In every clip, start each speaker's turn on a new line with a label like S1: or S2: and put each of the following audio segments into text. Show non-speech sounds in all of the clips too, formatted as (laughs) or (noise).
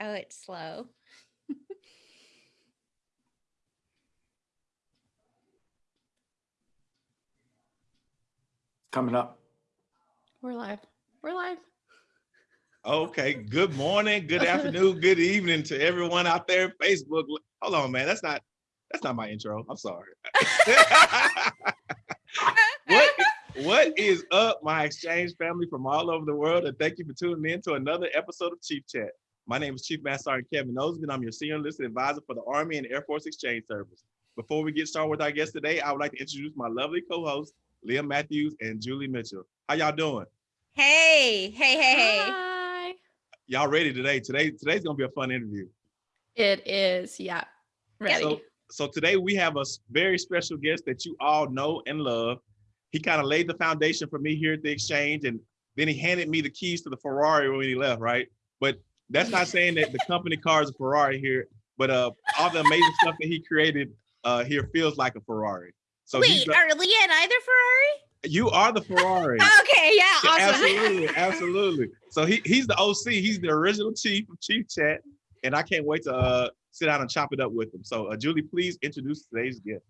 S1: Oh, it's slow. (laughs)
S2: Coming up.
S3: We're live. We're live.
S4: Okay. Good morning, good (laughs) afternoon, good evening to everyone out there. Facebook. Hold on, man. That's not that's not my intro. I'm sorry. (laughs) what what is up, my exchange family from all over the world? And thank you for tuning in to another episode of Chief Chat. My name is Chief Master Sergeant Kevin Osman. I'm your senior enlisted advisor for the Army and Air Force Exchange Service. Before we get started with our guest today, I would like to introduce my lovely co-hosts, Leah Matthews and Julie Mitchell. How y'all doing?
S1: Hey, hey, hey, hey.
S3: Hi.
S4: Y'all ready today? Today, today's gonna be a fun interview.
S3: It is. Yeah. Ready.
S4: So, so today we have a very special guest that you all know and love. He kind of laid the foundation for me here at the exchange, and then he handed me the keys to the Ferrari when he left, right? But that's not saying that the company car is a Ferrari here, but uh, all the amazing stuff that he created uh, here feels like a Ferrari. So
S1: Wait, are Leah and I the Ferrari?
S4: you are the Ferrari. (laughs)
S1: Okay, yeah,
S4: Yeah,
S1: awesome.
S4: Absolutely, (laughs) absolutely. So he he's the OC. He's the original chief of Chief Chat, and I can't wait to uh, sit down and chop it up with him. So uh, Julie, please introduce today's guest.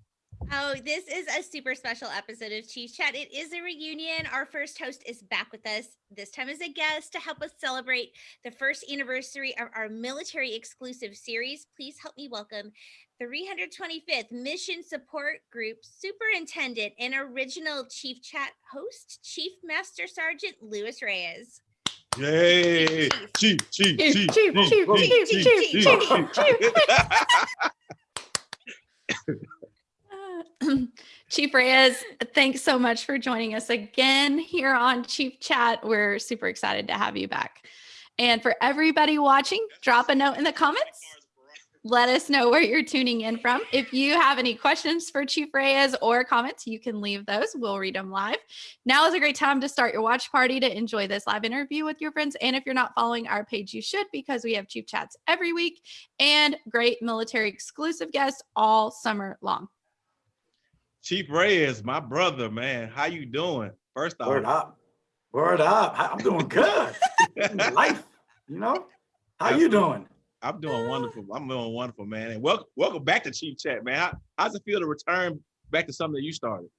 S1: Oh, this is a super special episode of Chief Chat. It is a reunion. Our first host is back with us, this time as a guest to help us celebrate the first anniversary of our military exclusive series. Please help me welcome 325th Mission Support Group Superintendent and original Chief Chat host, Chief Master Sergeant Lewis Reyes.
S4: Yay! Chief, chief,
S3: Chief,
S4: chief,
S3: chief, chief, chief, chief, chief, chief. Uh, Chief (clears throat) Reyes, thanks so much for joining us again here on Chief Chat. We're super excited to have you back. And for everybody watching, drop a note in the comments. Let us know where you're tuning in from. If you have any questions for Chief Reyes or comments, you can leave those. We'll read them live. Now is a great time to start your watch party to enjoy this live interview with your friends. And if you're not following our page, you should because we have Chief Chats every week and great military exclusive guests all summer long.
S4: Chief Reyes, my brother, man. How you doing? First off,
S2: Word up. Word up. I'm doing good. (laughs) Life, you know? How you doing?
S4: I'm doing wonderful. I'm doing wonderful, man. And welcome, welcome back to Chief Chat, man. How, how's it feel to return back to something that you started?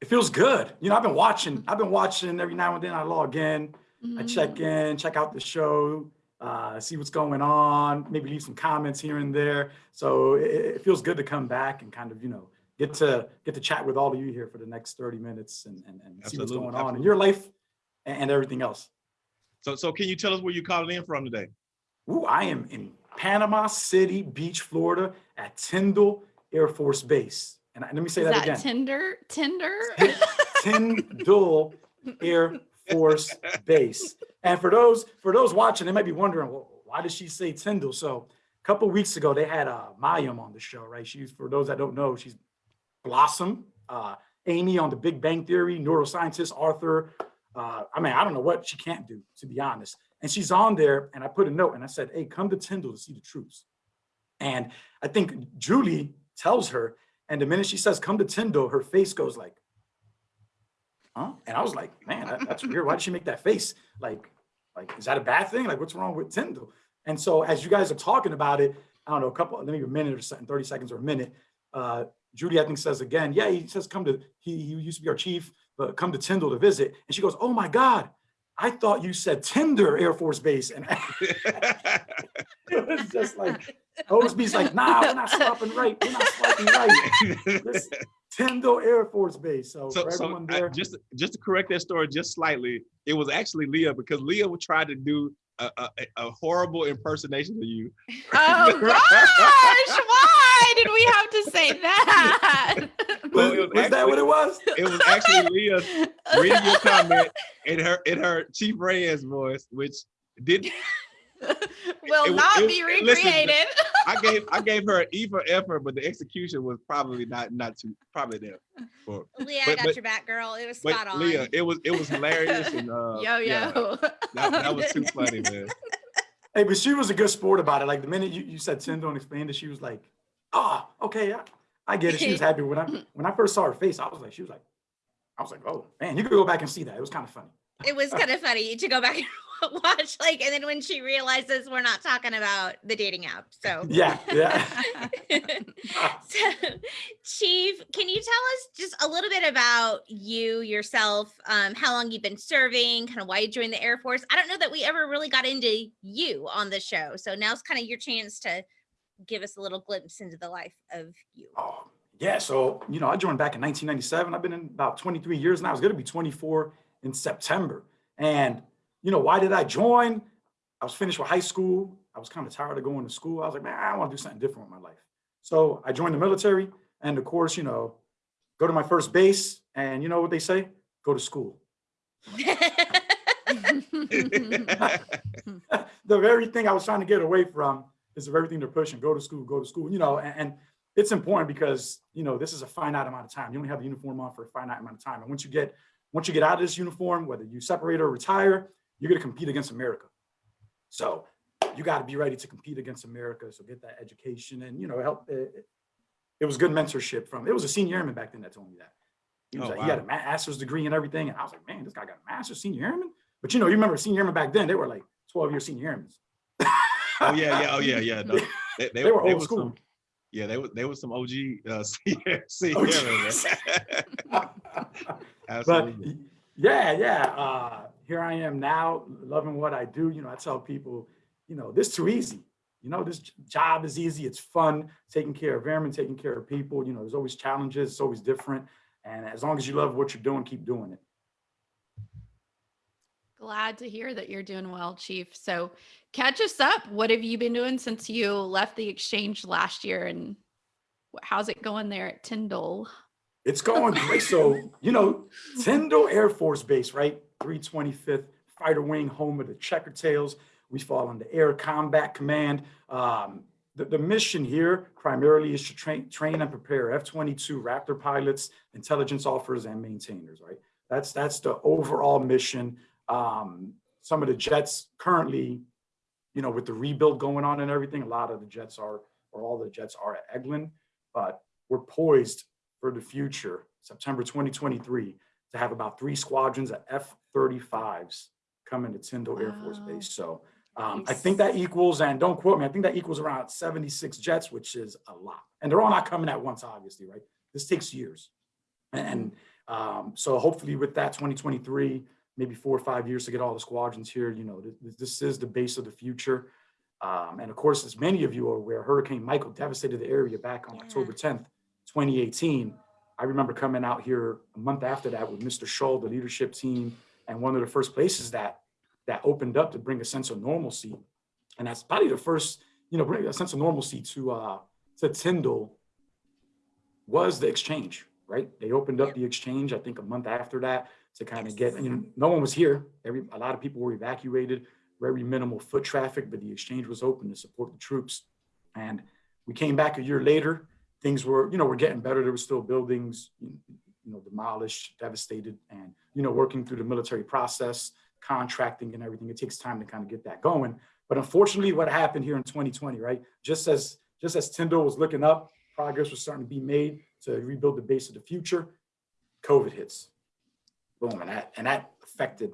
S2: It feels good. You know, I've been watching. I've been watching every now and then. I log in, I check in, check out the show, uh, see what's going on, maybe leave some comments here and there. So it, it feels good to come back and kind of, you know, get to get to chat with all of you here for the next 30 minutes and, and, and see what's going on in your life and, and everything else.
S4: So, so can you tell us where you calling in from today?
S2: Ooh, I am in Panama City Beach, Florida at Tyndall Air Force Base. And I- let me say
S3: Is
S2: that,
S3: that
S2: again.
S3: Tinder? Tinder? (laughs)
S2: Tyndall Air Force Base. And for those for those watching, they might be wondering, well, why did she say Tyndall? So a couple weeks ago, they had uh, Mayim on the show, right? She's for those that don't know, she's Blossom, uh, Amy on The Big Bang Theory, neuroscientist Arthur. Uh, I mean, I don't know what she can't do, to be honest. And she's on there, and I put a note and I said, "Hey, come to Tyndall to see the troops." And I think Julie tells her, and the minute she says, "Come to Tyndall," her face goes like, huh? And I was like, man, that- that's weird. Why did she make that face? Like, like, is that a bad thing? Like, what's wrong with Tyndall? And so as you guys are talking about it, I don't know, a couple, maybe a minute or something, 30 seconds or a minute, uh, Judy, I think says again, yeah, he says, come to, he, he used to be our chief, but come to Tyndall to visit. And she goes, oh my God, I thought you said Tinder Air Force Base. And (laughs) it was just like, Osby's like, nah, we're not (laughs) stopping right. We're not swiping right. This Tyndall Air Force Base. So,
S4: so,
S2: for
S4: so
S2: everyone
S4: I- just just to correct that story just slightly, it was actually Leah because Leah would try to do a, a, a horrible impersonation of you.
S3: Oh gosh, (laughs) why did we have to say that? (laughs)
S4: Well,
S2: was,
S4: was
S2: was that what it was?
S4: It was actually Leah reading your comment in her in her Chief Reyes voice, which did (laughs)
S3: Will
S4: it-
S3: not
S4: it-
S3: be
S4: listen,
S3: recreated.
S4: I (laughs) gave I gave her an E for effort, but the execution was probably not not too probably there. For,
S1: Leah, I got
S4: but-
S1: your back, girl. It was spot on.
S4: Leah, it was it was hilarious and uh,
S3: yo yo.
S4: yeah, that, that was too funny, man.
S2: Hey, but she was a good sport about it. Like the minute you, you said Tyndall and explained it, she was like, oh, okay, I, I get it. She was happy. When I (laughs) when I first saw her face, I was like, she was like, I was like, oh man, you could go back and see that. It was kind of funny.
S1: it was kind of funny to go back and (laughs) watch like, and then when she realizes we're not talking about the dating app. So, (laughs)
S2: Yeah, yeah.
S1: so Chief, can you tell us just a little bit about you yourself? Um, how long you've been serving, kind of why you joined the Air Force? I don't know that we ever really got into you on the show. So now's kind of your chance to give us a little glimpse into the life of you.
S2: Oh, yeah. So, you know, I joined back in 1997. I've been in about 23 years now. I was going to be 24 in September. And, you know, why did I join? I was finished with high school. I was kind of tired of going to school. I was like, man, I want to do something different with my life. So I joined the military. And of course, you know, go to my first base. And you know what they say? Go to school. (laughs) (laughs) the very thing I was trying to get away from is the very thing they're pushing. Go to school, go to school. You know, and, and it's important because you know this is a finite amount of time. You only have the uniform on for a finite amount of time. And once you get once you get out of this uniform, whether you separate or retire, you're going to compete against America. So you got to be ready to compete against America. So get that education and you know help. It, it was good mentorship from. It was a senior airman back then that told me that. He, was
S4: Oh,
S2: like, he had a master's degree and everything, and I was like, man, this guy got a master's senior airman. But you know, you remember senior airmen back then? They were like 12 year senior airmen.
S4: Oh yeah, yeah, oh yeah, yeah. No, (laughs) they,
S2: They were old
S4: was
S2: school.
S4: Some, yeah, they were they were some OG uh, (laughs) senior, (laughs) senior
S2: OG.
S4: man.
S2: but
S4: Absolutely.
S2: y- yeah, yeah. Uh, here I am now, loving what I do. You know, I tell people, you know, this too easy. You know, this job is easy. It's fun, taking care of airmen, taking care of people. You know, there's always challenges. It's always different. And as long as you love what you're doing, keep doing it.
S3: Glad to hear that you're doing well, Chief. So, catch us up. What have you been doing since you left the exchange last year, and how's it going there at Tyndall?
S2: It's going great. So, you know, Tyndall Air Force Base, right? 325th Fighter Wing, home of the Checker Tails. We fall under Air Combat Command. Um, the, the mission here primarily is to train, train and prepare F-22 Raptor pilots, intelligence officers, and maintainers, right? That's, that's the overall mission. Um, some of the jets currently, you know, with the rebuild going on and everything, a lot of the jets are, or all the jets are at Eglin, but we're poised for the future, September 2023, to have about three squadrons of F-35s coming to Tyndall Air Force Base. So um, I think that equals, and don't quote me, I think that equals around 76 jets, which is a lot. And they're all not coming at once, obviously, right? This takes years. And um, so hopefully with that 2023, maybe four or five years to get all the squadrons here, you know, this, this is the base of the future. Um, and of course, as many of you are aware, Hurricane Michael devastated the area back on
S1: Yeah.
S2: October 10th, 2018. I remember coming out here a month after that with Mr. Shull, the leadership team, and one of the first places that that opened up to bring a sense of normalcy. And that's probably the first, you know, bring a sense of normalcy to uh to Tyndall was the exchange, right? They opened up the exchange, I think a month after that, to kind of get, you know, no one was here. Every a lot of people were evacuated, very minimal foot traffic, but the exchange was open to support the troops. And we came back a year later. Things were, you know, were getting better. There were still buildings, you know, demolished, devastated, and you know, working through the military process, contracting and everything. It takes time to kind of get that going. But unfortunately, what happened here in 2020, right? Just as just as Tyndall was looking up, progress was starting to be made to rebuild the base of the future. COVID hits, boom, and that and that affected,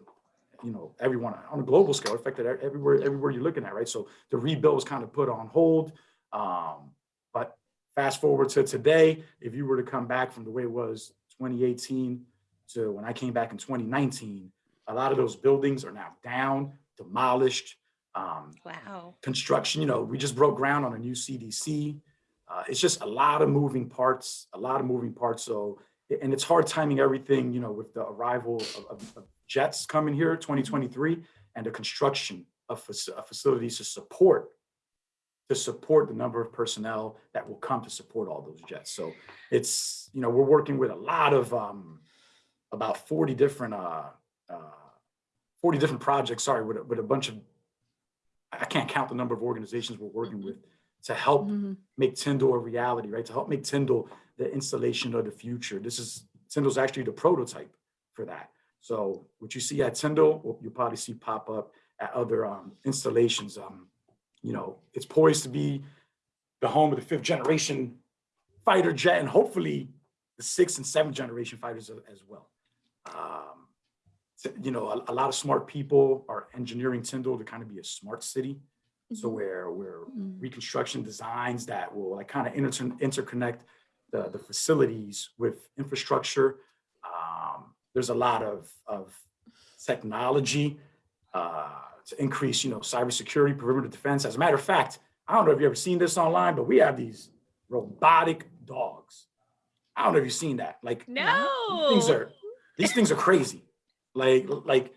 S2: you know, everyone on a global scale. Affected everywhere everywhere you're looking at, right? So the rebuild was kind of put on hold. Um, but fast forward to today, if you were to come back from the way it was 2018 to when I came back in 2019, a lot of those buildings are now down, demolished. Um,
S1: Wow.
S2: construction, you know, we just broke ground on a new CDC. Uh, it's just a lot of moving parts, a lot of moving parts. So, and it's hard timing everything, you know, with the arrival of, of, of jets coming here 2023 and the construction of, faci- of facilities to support to support the number of personnel that will come to support all those jets. So it's, you know, we're working with a lot of um, about 40 different uh, uh, 40 different projects, sorry, with, a- with a bunch of I can't count the number of organizations we're working with to help
S3: Mhm.
S2: make Tyndall a reality, right? To help make Tyndall the installation of the future. This is, Tyndall's actually the prototype for that. So what you see at Tyndall, you'll probably see pop up at other um, installations. Um, you know, it's poised to be the home of the fifth generation fighter jet and hopefully the sixth and seventh generation fighters as well. Um, you know, a, a lot of smart people are engineering Tyndall to kind of be a smart city. So
S1: Mhm.
S2: where where
S3: Mm.
S2: reconstruction designs that will like kind of inter- interconnect the, the facilities with infrastructure. Um, there's a lot of, of technology uh, to increase, you know, cybersecurity, perimeter defense. As a matter of fact, I don't know if you've ever seen this online, but we have these robotic dogs. I don't know if you've seen that. Like no, these things are these things are crazy. Like like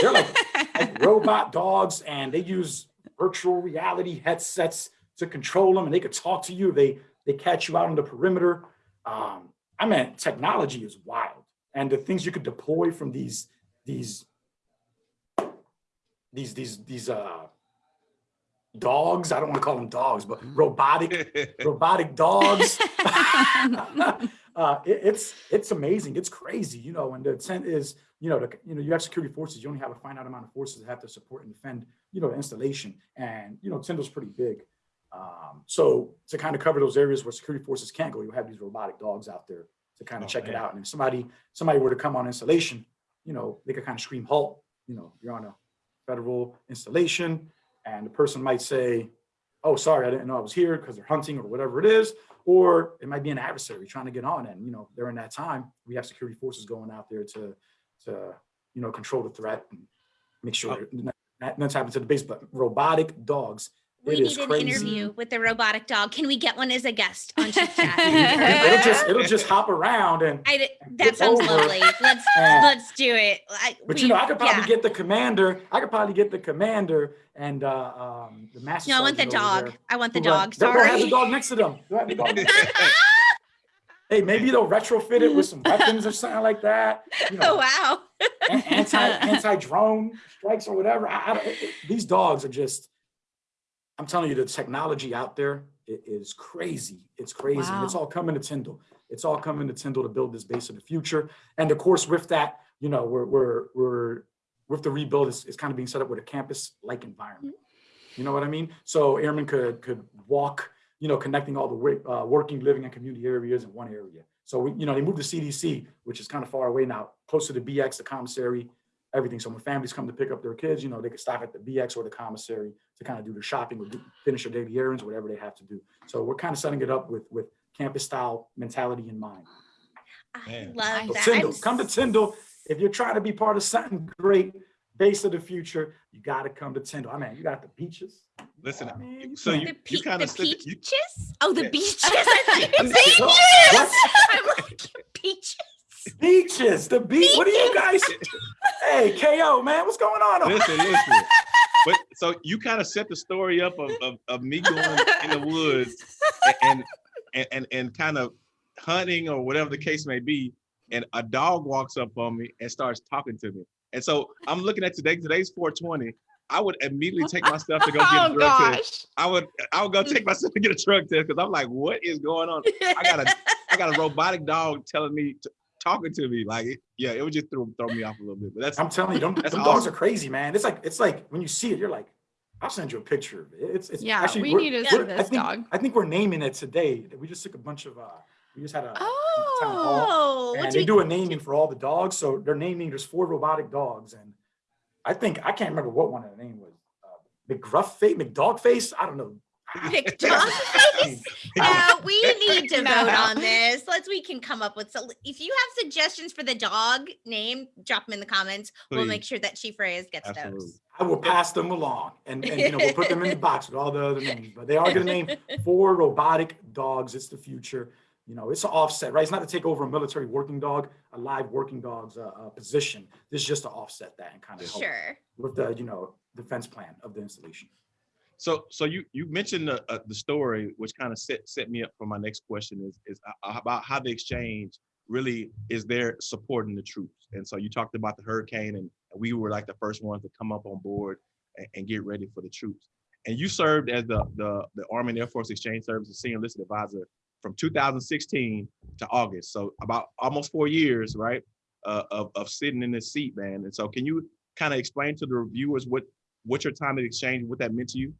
S2: they're like like (laughs) robot dogs and they use virtual reality headsets to control them and they could talk to you they they catch you out on the perimeter um i mean technology is wild and the things you could deploy from these these these these these uh dogs i don't want to call them dogs but robotic (laughs) robotic dogs (laughs) (laughs) uh, it- it's it's amazing. It's crazy, you know. And the intent is, you know, the, you know, you have security forces. You only have a finite amount of forces that have to support and defend, you know, the installation. And you know, Tyndall's pretty big, um, so to kind of cover those areas where security forces can't go, you have these robotic dogs out there to kind of
S4: Oh,
S2: check it out. And if somebody somebody were to come on installation, you know, they could kind of scream halt. You know, you're on a federal installation, and the person might say, "Oh, sorry, I didn't know I was here," because they're hunting or whatever it is or it might be an adversary trying to get on and you know during that time we have security forces going out there to to you know control the threat and make sure
S4: Oh.
S2: nothing's happened to the base but robotic dogs
S1: We
S2: it is
S1: need an
S2: crazy.
S1: interview with the robotic dog. Can we get one as a guest on Chit (laughs) Chat?
S2: it'll just it'll just hop around and
S1: I, d-
S2: and
S1: that sounds
S2: over
S1: lovely. Let's (laughs)
S2: and-
S1: let's do it. I,
S2: but
S1: we-
S2: you know i could probably
S1: yeah.
S2: get the commander i could probably get the commander and uh um the master
S1: No, I want the dog.
S2: there
S1: I want the
S2: who
S1: dog.
S2: they'll the
S1: Sorry.
S2: dog next to have the dog (laughs) next to them. hey maybe they'll retrofit it with some weapons or something like that you know
S1: Oh wow.
S2: anti anti drone strikes or whatever. I, I don't, it- it- these dogs are just. I'm telling you, the technology out there is crazy. It's crazy. And it's all coming to Tyndall. It's all coming to Tyndall to build this base of the future. And of course, with that, you know, we're we're we're with the rebuild, it's, it's kind of being set up with a campus-like environment. You know what I mean? So airmen could could walk, you know, connecting all the uh, working, living, and community areas in one area. So we, you know, they moved to CDC, which is kind of far away now, closer to BX, the commissary, everything. So when families come to pick up their kids, you know, they can stop at the BX or the commissary to kind of do their shopping or do, finish their daily errands, whatever they have to do. So we're kind of setting it up with with campus style mentality in mind.
S1: I
S4: Man.
S1: love
S2: So
S1: that.
S2: Tyndall, come to
S1: s-
S2: Tyndall. If you're trying to be part of something great, base of the future, you got to come to Tyndall. I mean, you got the beaches.
S4: Listen,
S2: I mean,
S4: so
S2: can't-
S4: you-
S1: The, pe-
S4: kinda
S1: the
S4: said that you-
S1: peaches? Oh, the
S4: Yeah.
S1: beaches. I thought you
S2: What?
S1: said
S2: What?
S1: peaches. (laughs) I'm like, (laughs) peaches.
S2: Beaches, the beach. What are you guys? (laughs) hey, KO, man, what's going on?
S4: listen, (laughs) listen. But so you kind of set the story up of, of, of me going in the woods and and and, and kind of hunting or whatever the case may be, and a dog walks up on me and starts talking to me. And so I'm looking at today. Today's 420. I would immediately take my stuff to go get a (laughs)
S3: oh
S4: test.
S3: gosh.
S4: I would I would go take myself to get a drug test because I'm like, what is going on? I got a I got a robotic dog telling me to, talking to me. Like, yeah, it would just throw throw me off a little bit. But that's
S2: I'm telling you, them,
S4: That's
S2: them dogs
S4: awesome.
S2: are crazy, man. It's like it's like when you see it, you're like, I'll send you a picture of it. It's, it's
S3: Yeah,
S2: actually
S3: we need to see
S2: we're- I
S3: this
S2: think,
S3: dog.
S2: I think we're naming it today. We just took a bunch of uh, we just had a town hall,
S1: Oh,
S2: and
S1: do
S2: they
S1: we-
S2: do a naming for all the dogs. So they're naming. There's four robotic dogs, and I think I can't remember what one of the name was. Uh, McGruff face, McDog face. I don't know.
S1: McDog face? No, we need to
S3: No.
S1: vote on this. Let's we can come up with so if you have suggestions for the dog name, drop them in the comments. We'll make sure that Chief Reyes gets
S4: Absolutely.
S1: those.
S2: I will pass them along, and, and you know we'll put them in the (laughs) box with all the other names. But they are going to name four robotic dogs. It's the future. You know, it's an offset, right? It's not to take over a military working dog, a live working dog's uh, uh, position. This is just to offset that and kind of help
S1: Sure.
S2: with the you know defense plan of the installation.
S4: So, so you you mentioned the uh, the story, which kind of set set me up for my next question is is uh, about how the exchange really is there supporting the troops. And so you talked about the hurricane, and we were like the first ones to come up on board and, and get ready for the troops. And you served as the the the Army and Air Force Exchange Services Senior Enlisted Advisor from 2016 to August. So about almost four years, right, uh, of of sitting in this seat, man. And so, can you kind of explain to the reviewers what what your time at exchange, what that meant to you?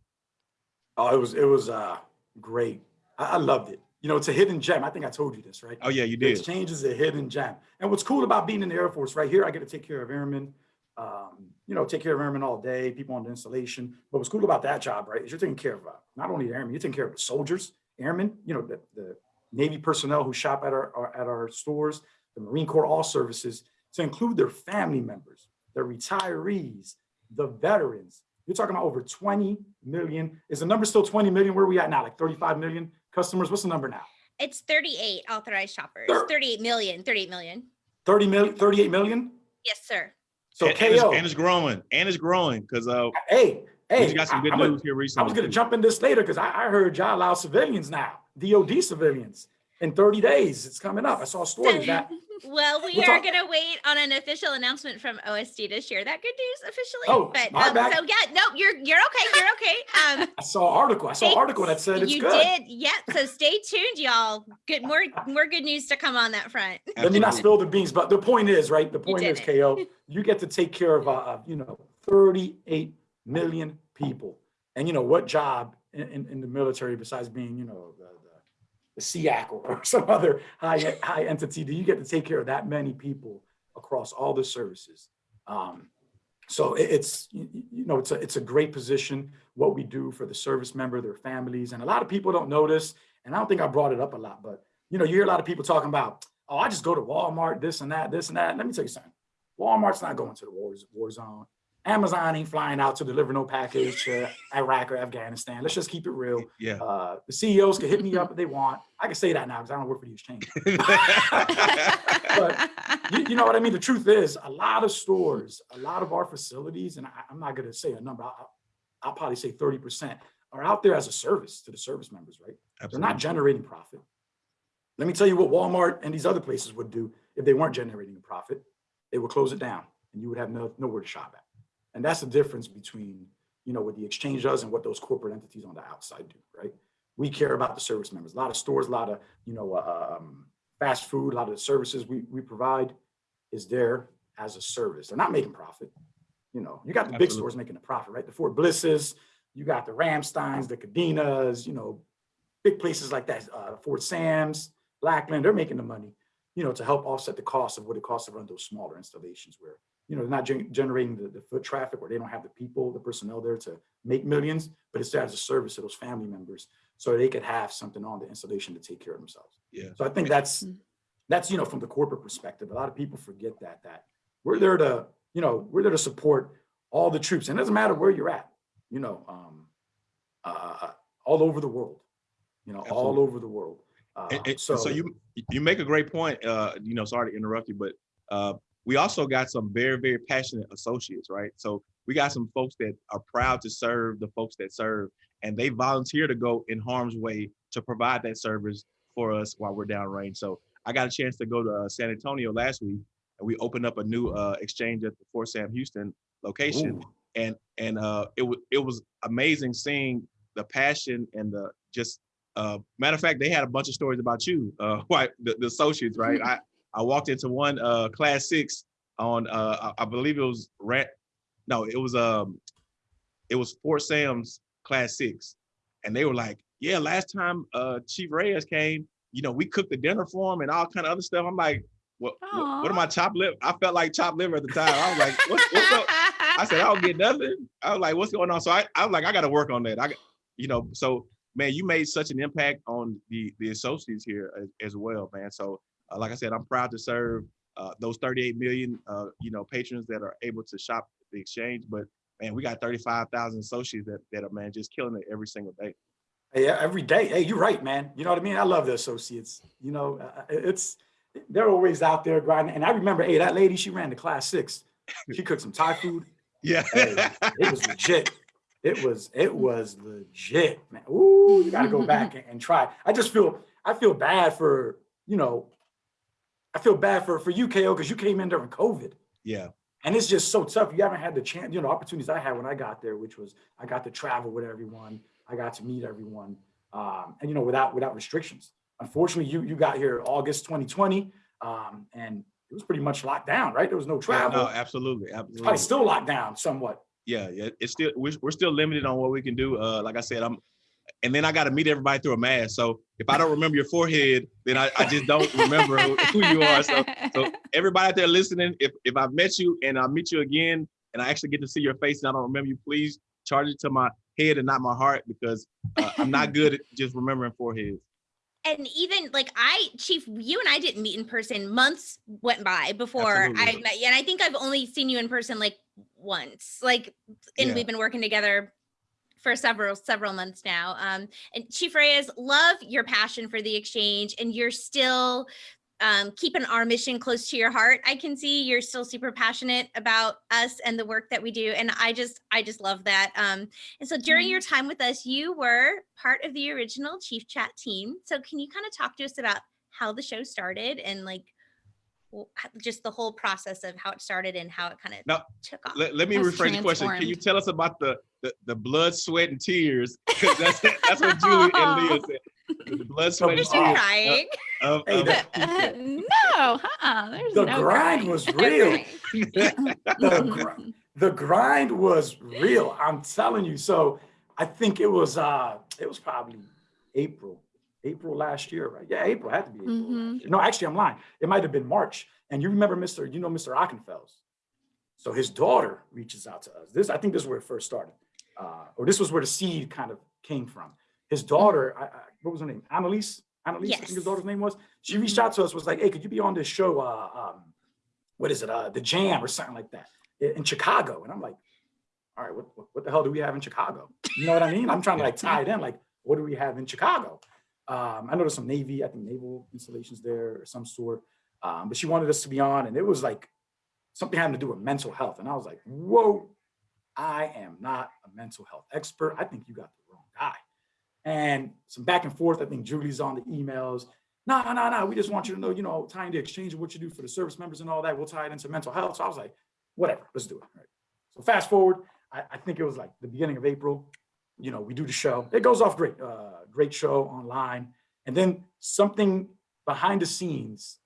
S2: Oh, it was it was uh great. I, I loved it. you know, it's a hidden gem. I think I told you this, right?
S4: Oh yeah, you
S2: The
S4: did.
S2: exchange is a hidden gem. And what's cool about being in the Air Force, right here, I get to take care of airmen, um, you know, take care of airmen all day, people on the installation. But what's cool about that job, right, is you're taking care of uh, not only the airmen, you're taking care of the soldiers, airmen, you know, the, the Navy personnel who shop at our, our at our stores, the Marine Corps All Services, to include their family members, their retirees, the veterans. You're talking about over 20 million. Is the number still 20 million? Where are we at now? Like 35 million customers? What's the number now?
S1: It's 38 authorized shoppers.
S2: Thir-
S1: 38 million. 38 million.
S2: 30 million, 38 million?
S1: Yes, sir.
S2: So
S4: and, and it's,
S2: KO.
S4: and it's growing, and it's growing because uh,
S2: Hey, hey,
S4: just got some good
S2: I'm gonna-
S4: news here recently.
S2: I was gonna
S4: too.
S2: jump in this later because I, I heard y'all allow civilians now, DOD civilians, in 30 days. It's coming up. I saw a story that. (laughs)
S1: Well, we
S2: We'll
S1: are going to wait on an official announcement from OSD to share that good news officially.
S2: Oh,
S1: but
S2: my
S1: um,
S2: bad.
S1: so yeah, no, you're you're okay. You're okay. Um, (laughs)
S2: I saw an article. I saw an article that said it's
S1: you
S2: good.
S1: did, yeah. So stay tuned, y'all. Good, more more good news to come on that front.
S2: Let me not spill the beans, but the point is, right? The point is,
S1: did
S2: KO, (laughs) you get to take care of, uh, uh, you know, 38 million people. And you know, what job in, in, in the military besides being, you know, the, SEAC or, (laughs) some other high, high entity, do you get to take care of that many people across all the services? Um, so it- it's, you know, it's a, it's a great position, what we do for the service member, their families. And a lot of people don't notice, and I don't think I brought it up a lot, but you know, you hear a lot of people talking about, oh, I just go to Walmart, this and that, this and that. Let me tell you something. Walmart's not going to the war, war zone. Amazon ain't flying out to deliver no package to Iraq or Afghanistan. Let's just keep it real.
S4: Yeah.
S2: Uh, the CEOs can hit me up if they want. I can say that now because I don't work for the exchange. (laughs) You, you know what I mean? The truth is, a lot of stores, a lot of our facilities, and I, I'm not going to say a number. I'll, I'll probably say 30% are out there as a service to the service members, right? They're not generating profit. Let me tell you what Walmart and these other places would do if they weren't generating a profit. They would close it down and you would have no, nowhere to shop at. And that's the difference between, you know, what the exchange does and what those corporate entities on the outside do, right? We care about the service members. A lot of stores, a lot of, you know, uh, um, fast food, a lot of the services we, we provide is there as a service. They're not making profit. You know, you got the big stores making a profit, right? The Fort Blisses, you got the Ramsteins, the Kadenas, you know, big places like that, uh, Fort Sam's, Lackland, they're making the money, you know, to help offset the cost of what it costs to run those smaller installations where, you know, they're not gen- generating the, the foot traffic or they don't have the people, the personnel there to make millions, but it's there as a service to those family members so they could have something on the installation to take care of themselves.
S4: Yeah.
S2: So I think that's,
S3: Mm.
S2: that's, you know, from the corporate perspective, a lot of people forget that, that we're there to, you know, we're there to support all the troops. And it doesn't matter where you're at, you know, um, uh, all over the world, you know, all over the world. Uh,
S4: And- and
S2: so,
S4: so you you make a great point. Uh, you know, sorry to interrupt you, but uh, we also got some very very passionate associates, right? So we got some folks that are proud to serve the folks that serve, and they volunteer to go in harm's way to provide that service for us while we're downrange. So I got a chance to go to uh, San Antonio last week, and we opened up a new uh, exchange at the Fort Sam Houston location
S2: ooh,
S4: and and uh it was it was amazing seeing the passion and the just uh matter of fact they had a bunch of stories about you uh (laughs) why the, the associates right (laughs) i i walked into one uh class six on uh i, I believe it was rant no it was um it was fort sam's class six and they were like yeah last time uh chief reyes came you know we cooked the dinner for him and all kind of other stuff i'm like what, what, what am. I chopped liver? I felt like chopped liver at the time. I was like, what's, what's up? I said, I don't get nothing. I was like, what's going on? So I, I was like, I got to work on that. I, got- you know, so man, you made such an impact on the the associates here as, as well, man. So uh, like I said, I'm proud to serve uh, those 38 million, uh, you know, patrons that are able to shop the exchange. But man, we got 35,000 associates that that are man just killing it every single day.
S2: Yeah, every day. Hey, you're right, man. You know what I mean? I love the associates. You know, uh, it's they're always out there grinding. And I remember, hey, that lady, she ran the class six. She cooked some Thai food. (laughs)
S4: Yeah.
S2: Hey, it was legit. It was it was legit, man. Ooh, you got to go back (laughs) and, and try. I just feel I feel bad for you know. I feel bad for for you, KO, because you came in during COVID.
S4: yeah.
S2: and it's just so tough. You haven't had the chance, you know, opportunities I had when I got there, which was I got to travel with everyone, I got to meet everyone, um, and you know, without without restrictions. Unfortunately, you you got here August 2020, um, and it was pretty much locked down, right? There was no
S4: Yeah,
S2: travel.
S4: no, absolutely.
S2: it's probably still locked down somewhat.
S4: yeah, yeah, it's still we're, we're still limited on what we can do. Uh, like I said, I'm and then I got to meet everybody through a mask. So if I don't remember your forehead, then I, I just don't remember who, you are. So so (laughs) everybody out there listening, if if I've met you and I meet you again, and I actually get to see your face and I don't remember you, please charge it to my head and not my heart because uh, I'm not (laughs) good at just remembering foreheads.
S1: and even like I, Chief, you and I didn't meet in person. Months went by before I met you, and I think I've only seen you in person like once. Like, and
S4: Yeah.
S1: we've been working together for several several months now. Um, and Chief Reyes, love your passion for the exchange, and you're still um, keeping our mission close to your heart. I can see you're still super passionate about us and the work that we do, and I just I just love that. Um, and so during your time with us, you were part of the original Chief Chat team. So can you kind of talk to us about how the show started and like just the whole process of how it started and how it kind of
S4: Now,
S1: took off?
S4: Let, let me
S3: Has
S4: rephrase the question. Can you tell us about the the, the blood, sweat, and tears? (laughs) 'Cause that's that's what Julie and Leah (laughs) said. The blood, sweat, and
S1: You're
S4: tears
S1: crying.
S4: of,
S2: Hey,
S4: of-
S2: that-
S3: Uh, no, uh-uh, there's
S2: The
S3: no
S2: grind
S3: crying.
S2: was real. (laughs) The gr- the grind was real. I'm telling you. So I think it was uh it was probably April, April last year, right? Yeah, April had to be April. last
S3: Mhm.
S2: No, actually, I'm lying. It might have been March. And you remember Mr. You know Mr. Ockenfels. So his daughter reaches out to us. This I think this is where it first started, uh, or this was where the seed kind of came from. His daughter, I, I, what was her name? Annalise. Annalise, I think his daughter's name was. She reached out to us, was like, "Hey, could you be on this show? Uh, um, what is it? Uh, the Jam or something like that in Chicago?" And I'm like, "All right, what, what, what the hell do we have in Chicago? You know what I mean? I'm trying to like (laughs) tie it in. Like, what do we have in Chicago? Um, I there's some Navy, I think naval installations there or some sort. Um, but she wanted us to be on, and it was like something having to do with mental health. And I was like, whoa, I am not a mental health expert. I think you got the wrong guy. And some back and forth. I think Julie's on the emails. No, no, no. We just want you to know, you know, tying the exchange of what you do for the service members and all that. We'll tie it into mental health. So I was like, whatever, let's do it. Right. So fast forward, I, I think it was like the beginning of April. You know, we do the show. It goes off great. Uh, great show online. And then something behind the scenes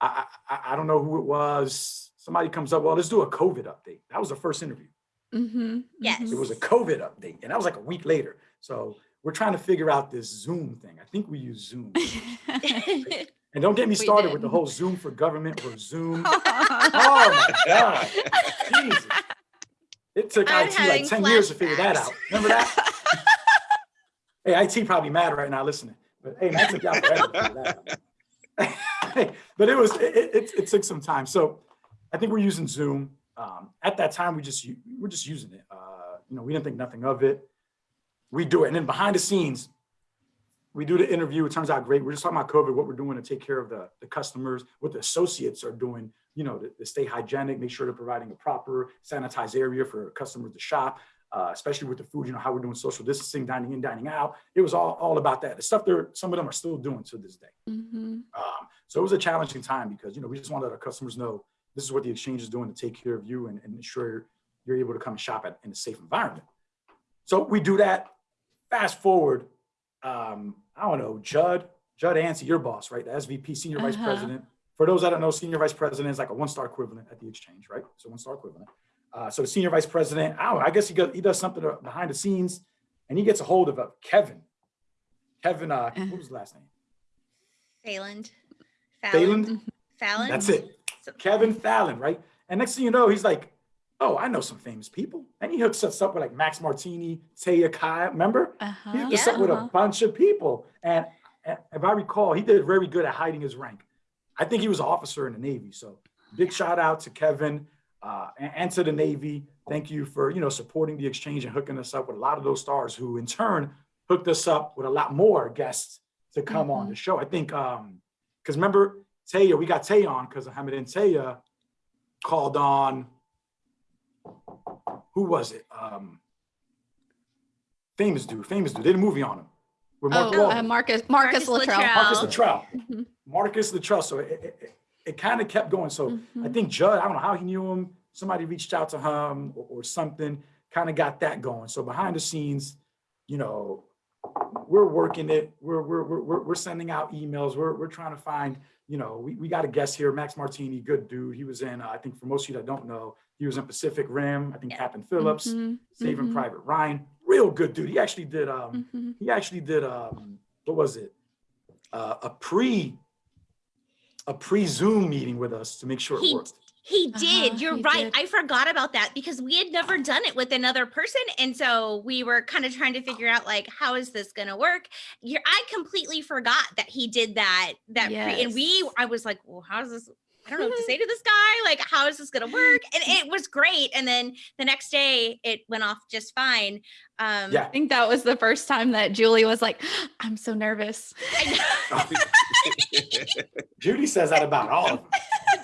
S2: I, I, I don't know who it was. Somebody comes up, well, let's do a COVID update. That was the first interview.
S3: Mhm,
S1: Yes.
S3: mhm.
S2: It was a COVID update, and that was like a week later. So we're trying to figure out this Zoom thing. I think we use Zoom. (laughs) (laughs) And don't get me started with the whole Zoom for government or Zoom. (laughs) oh my God. Jesus. It took
S1: I'm
S2: IT
S1: having
S2: like 10 years to figure that out. Remember that? Hey, IT probably mad right now listening. But hey, man, took y'all forever but it was it, it, it- it took some time. So I think we're using Zoom. Um, at that time, we just we're just using it. Uh, you know, we didn't think nothing of it. We do it, and then behind the scenes, we do the interview. It turns out great. We're just talking about COVID, what we're doing to take care of the, the customers, what the associates are doing, you know, to, to stay hygienic, make sure they're providing a proper sanitized area for customers to shop, uh, especially with the food, you know, how we're doing social distancing, dining in, dining out. It was all, all about that. The stuff they're, some of them are still doing to this day.
S3: Mhm.
S2: Um, so it was a challenging time because, you know, we just wanted our customers know this is what the exchange is doing to take care of you and, and ensure you're able to come and shop at, in a safe environment. So we do that. Fast forward, um, I don't know, Judd, Judd Ansey, your boss, right? The SVP, Senior Vice
S3: Uh-huh.
S2: President. For those that don't know, Senior Vice President is like a one-star equivalent at the exchange, right? So one-star equivalent. Uh, so the Senior Vice President, I don't know, I guess he, got, he does something uh, behind the scenes and he gets a hold of uh, Kevin. Kevin, uh, what was his last name?
S1: Phelan.
S2: Phelan?
S1: Fallon.
S2: That's it.
S1: So-
S2: Kevin Fallon, right? And next thing you know, he's like, oh, I know some famous people. And he hooks us up with like Max Martini, Taya Kyle, remember?
S3: Uh-huh.
S2: hooked us up with a
S3: uh-huh.
S2: bunch of people. And, and if I recall, he did very good at hiding his rank. I think he was an officer in the Navy. So big shout out to Kevin uh, and, and to the Navy. Thank you for, you know, supporting the exchange and hooking us up with a lot of those stars who in turn hooked us up with a lot more guests to come on
S3: Mhm.
S2: the show. I think, um, because remember Taya, we got Taya on because Hamid and Taya called on, who was it? Um, famous dude, famous dude. Did a movie on him. With Mark
S3: Oh, uh, Marcus Marcus
S1: Marcus
S3: Luttrell.
S1: Luttrell.
S2: Marcus Luttrell.
S3: Mhm,
S2: Marcus Luttrell. So it, it, it, kind of kept going. So I
S3: mhm.
S2: think Judd, I don't know how he knew him. Somebody reached out to him or, or something, kind of got that going. So behind the scenes, you know, we're working it. We're we're we're we're, sending out emails. We're we're trying to find. You know, we, we got a guest here, Max Martini, good dude. He was in, uh, I think for most of you that don't know, he was in Pacific Rim. I think
S1: Yeah.
S2: Captain Phillips,
S3: Mhm,
S2: Saving
S3: mhm.
S2: Private Ryan. real good dude. He actually did um
S3: Mhm.
S2: he actually did um what was it? Uh, a pre a pre Zoom meeting with us to make sure it
S1: He
S2: worked.
S1: He
S3: Uh-huh,
S1: did. You're
S3: he
S1: right.
S3: did.
S1: I forgot about that because we had never done it with another person. And so we were kind of trying to figure out like, how is this going to work? You're, I completely forgot that he did that. That pre, and we, I was like, well, how's this? I don't know what to say to this guy. Like, how is this going to work? And it was great. And then the next day it went off just fine. Um,
S2: Yeah.
S3: I think that was the first time that Julie was like, I'm so nervous.
S1: I (laughs)
S2: Judy says that about all of them.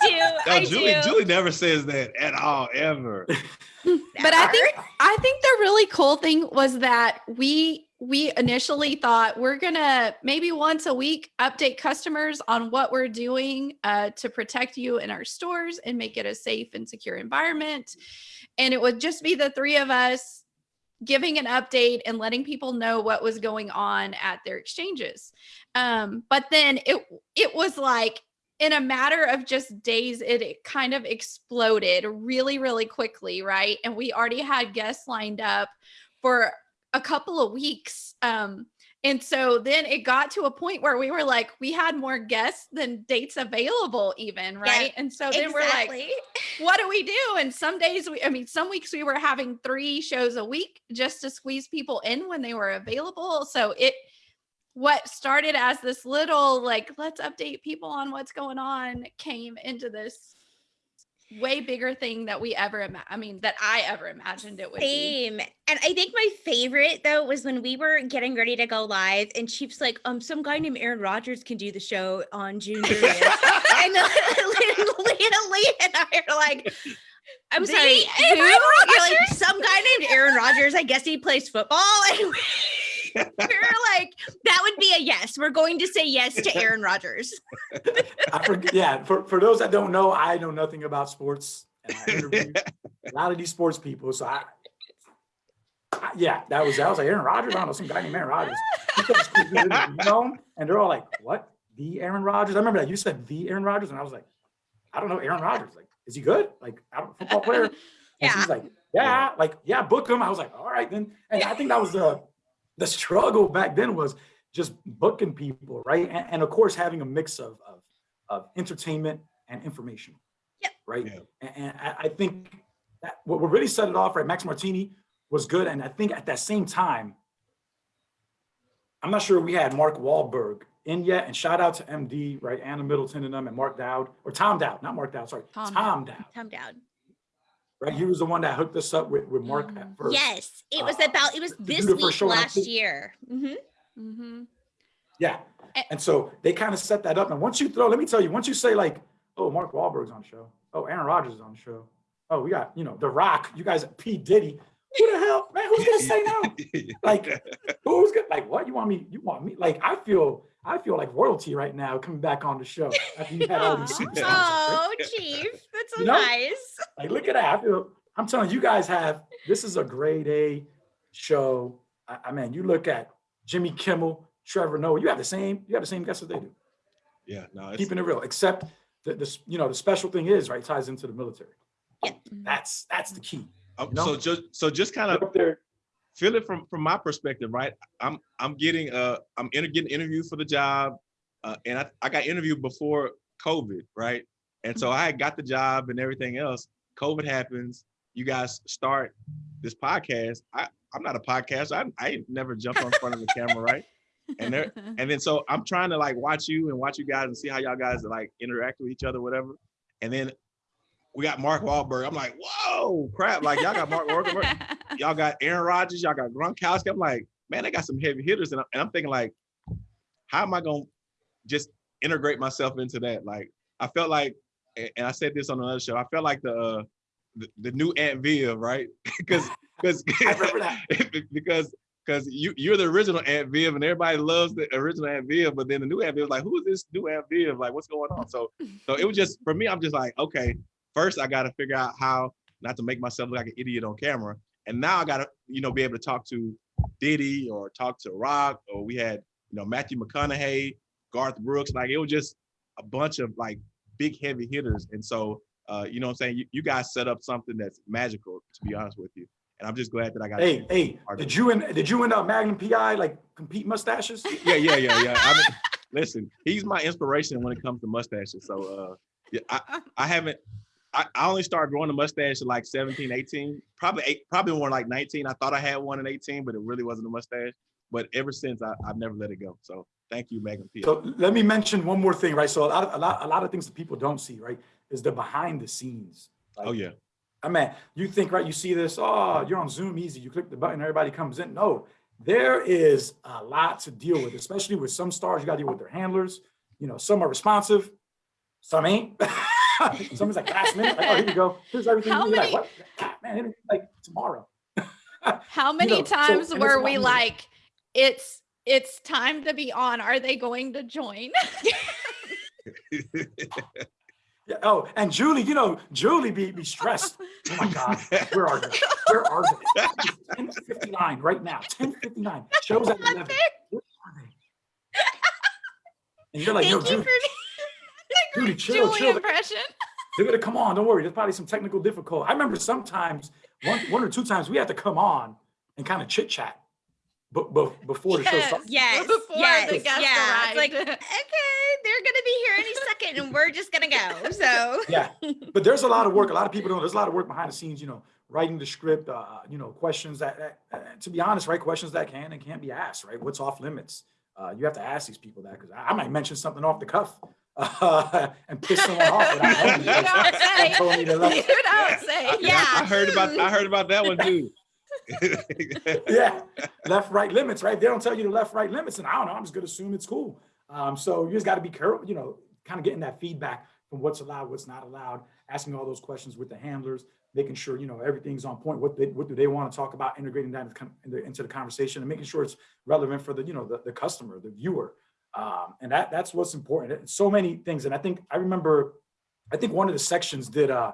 S1: do. (laughs)
S4: No,
S1: I
S4: Julie,
S1: do.
S4: Julie never says that at all, ever. (laughs)
S3: but I think I think the really cool thing was that we we initially thought we're gonna maybe once a week update customers on what we're doing uh, to protect you in our stores and make it a safe and secure environment. And it would just be the three of us giving an update and letting people know what was going on at their exchanges. Um, but then it it was like in a matter of just days, it, it kind of exploded really, really quickly, right? And we already had guests lined up for a couple of weeks. Um, and so then it got to a point where we were like, we had more guests than dates available, even, right? And so then we're like, what do we do? And some days we, I mean, some weeks we were having three shows a week just to squeeze people in when they were available. So it, what started as this little like, let's update people on what's going on came into this way bigger thing that we ever, ima- I mean, that I ever imagined it would be.
S1: Same. And I think my favorite though was when we were getting ready to go live and Chief's like, um, some guy named Aaron Rodgers can do the show on June (laughs) 30th. and (laughs) Leah, Leah and I are like, I'm
S3: The
S1: sorry, who? You're like, some guy named Aaron (laughs) Rodgers. I guess he plays football. And we're like, that would be a yes. We're going to say yes to Aaron Rodgers. (laughs)
S2: Forget, yeah, for, for those that don't know, I know nothing about sports. And I (laughs) a lot of these sports people. So I, I- yeah, that was, that was like Aaron Rodgers. I don't know, some guy named Aaron Rodgers. He kept squeezing in there, you know? And they're all like, what? The Aaron Rodgers? I remember that you said the Aaron Rodgers. And I was like, I don't know, Aaron Rodgers. Like, is he good? Like, I don't football player. And
S1: Yeah.
S2: she's like, yeah, like, yeah, book him. I was like, all right, then. And I think that was the (laughs) the struggle back then was just booking people, right? And, and of course, having a mix of, of of entertainment and information.
S1: Yep.
S2: Right.
S4: Yeah.
S2: And, and I, I think that what what really set it off, right? Max Martini was good. And I think at that same time, I'm not sure we had Mark Wahlberg in yet. And shout out to MD, right? Anna Middleton and them and Mark Dowd or Tom Dowd, not Mark Dowd, sorry,
S3: Tom Dowd.
S2: Tom, Dowd.
S1: Come down.
S2: Right. He was the one that hooked us up with, with Mark
S3: Mhm.
S2: at first.
S1: Yes, it was
S2: Uh,
S1: about, it was this week
S2: show,
S1: last
S2: think-
S1: year. Mhm.
S3: Mm -hmm.
S2: Yeah.
S3: Eh.
S2: And so they kind of set that up. And once you throw, let me tell you, once you say like, oh, Mark Wahlberg's on the show. Oh, Aaron Rodgers is on the show. Oh, we got, you know, The Rock. You guys, P. Diddy. Who the hell, man? Who's gonna say no? (laughs) Like, who's gonna like what? You want me? You want me? Like, I feel, I feel like royalty right now coming back on the show after you had all these (laughs) superstars.
S1: Oh, Chief, that's so
S2: You know?
S1: nice.
S2: Like, look at that. I feel, I'm telling you, you guys have this is a grade A show. I, I mean, you look at Jimmy Kimmel, Trevor Noah, you have the same, you have the same guess that they do.
S4: yeah, no, it's,
S2: keeping it real, except the, this, you know, the special thing is, right, ties into the military. Yeah. That's, that's the key.
S4: um,
S2: you know?
S4: so just so just kind of
S2: up there.
S4: Feel it from from my perspective, right? I'm I'm getting uh I'm inter- getting interviewed for the job, uh, and I, I got interviewed before COVID, right? And so I got the job and everything else. COVID happens. You guys start this podcast. I I'm not a podcaster. I I never jumped on front of the camera, right? And there (laughs) and then so I'm trying to like watch you and watch you guys and see how y'all guys like interact with each other, whatever. And then we got Mark Wahlberg. I'm like, whoa, crap! Like y'all got Mark Wahlberg (laughs) y'all got Aaron Rodgers, y'all got Gronkowski. I'm like, man, they got some heavy hitters, and, I, I'm thinking like, how am I gonna just integrate myself into that? Like, I felt like, and I said this on another show, I felt like the uh, the, the new Aunt Viv, right? (laughs) Because because (laughs)
S2: I remember that.
S4: because because you you're the original Aunt Viv, and everybody loves the original Aunt Viv, but then the new Aunt Viv is like, who is this new Aunt Viv? Like, what's going on? So so it was just for me. I'm just like, okay, first I got to figure out how not to make myself look like an idiot on camera, and now I got to you know be able to talk to Diddy or talk to Rock, or we had you know Matthew McConaughey, Garth Brooks. Like it was just a bunch of like big heavy hitters, and so uh, you know what I'm saying. You, you guys set up something that's magical, to be honest with you. and I'm just glad that I got.
S2: Hey, hey, did you and did you and uh, Magnum PI like compete mustaches?
S4: yeah, yeah, yeah, yeah. I mean, (laughs) listen, he's my inspiration when it comes to mustaches. So, uh, yeah, I, I haven't. I, I only started growing a mustache at like 17, 18, probably eight, probably more like 19. I thought I had one at 18, but it really wasn't a mustache. But ever since, I, I've never let it go. So, thank you, Magnum P.
S2: So let me mention one more thing, right? So a lot of a lot a lot of things that people don't see, right, is the behind the scenes.
S4: Oh yeah,
S2: I mean, you think, right? You see this, oh, you're on Zoom easy. You click the button, everybody comes in. No, there is a lot to deal with, especially with some stars. You got to deal with their handlers. You know, some are responsive, some ain't. (laughs) (laughs) Someone's like last minute, like, oh, here you go. Here's everything.
S3: How
S2: You're like, what? Man, like tomorrow. (laughs)
S3: How many
S2: know,
S3: times
S2: it's
S3: were we like, it's it's time to be on. Are they going to join? (laughs)
S2: Yeah. Oh, and Julie, you know, Julie be, be stressed. Oh my God, where are they? Where are they? Ten fifty nine right now. Ten fifty nine. Shows at eleven. Where are they? And you're like,
S1: Thank you
S2: Julie, Julie, chill,
S3: Julie
S2: chill.
S3: impression.
S2: They're gonna come on. Don't worry. There's probably some technical difficulty. I remember sometimes one one or two times we had to come on and kind of chit chat, but, but before the show
S3: Yes.
S2: started.
S1: Yes, (laughs)
S3: Before
S1: yes,
S3: the guest
S1: yeah. It's like, (laughs) okay, they're gonna be here any second, and we're just gonna go. So
S2: Yeah, but there's a lot of work. A lot of people don't. There's a lot of work behind the scenes. You know, writing the script. Uh, you know, questions that, that uh, to be honest, right? Questions that can and can't be asked. Right? What's off limits? Uh, you have to ask these people that because I, I might mention something off the cuff uh, (laughs) and piss someone off without knowing (laughs)
S3: You
S2: because
S3: don't
S2: they
S3: say.
S2: told me to (laughs)
S3: You
S2: let-
S3: don't say.
S4: I-
S1: Yeah.
S4: I heard about I heard about that one too.
S2: yeah, left right limits, right? They don't tell you the left right limits, and I don't know. I'm just gonna assume it's cool. Um, so you just got to be careful, you know, kind of getting that feedback from what's allowed, what's not allowed, asking all those questions with the handlers, making sure you know everything's on point. What they, what do they want to talk about, integrating that into, into, into the conversation, and making sure it's relevant for the you know the, the customer, the viewer, um, and that that's what's important. It's so many things, and I think I remember, I think one of the sections did, uh,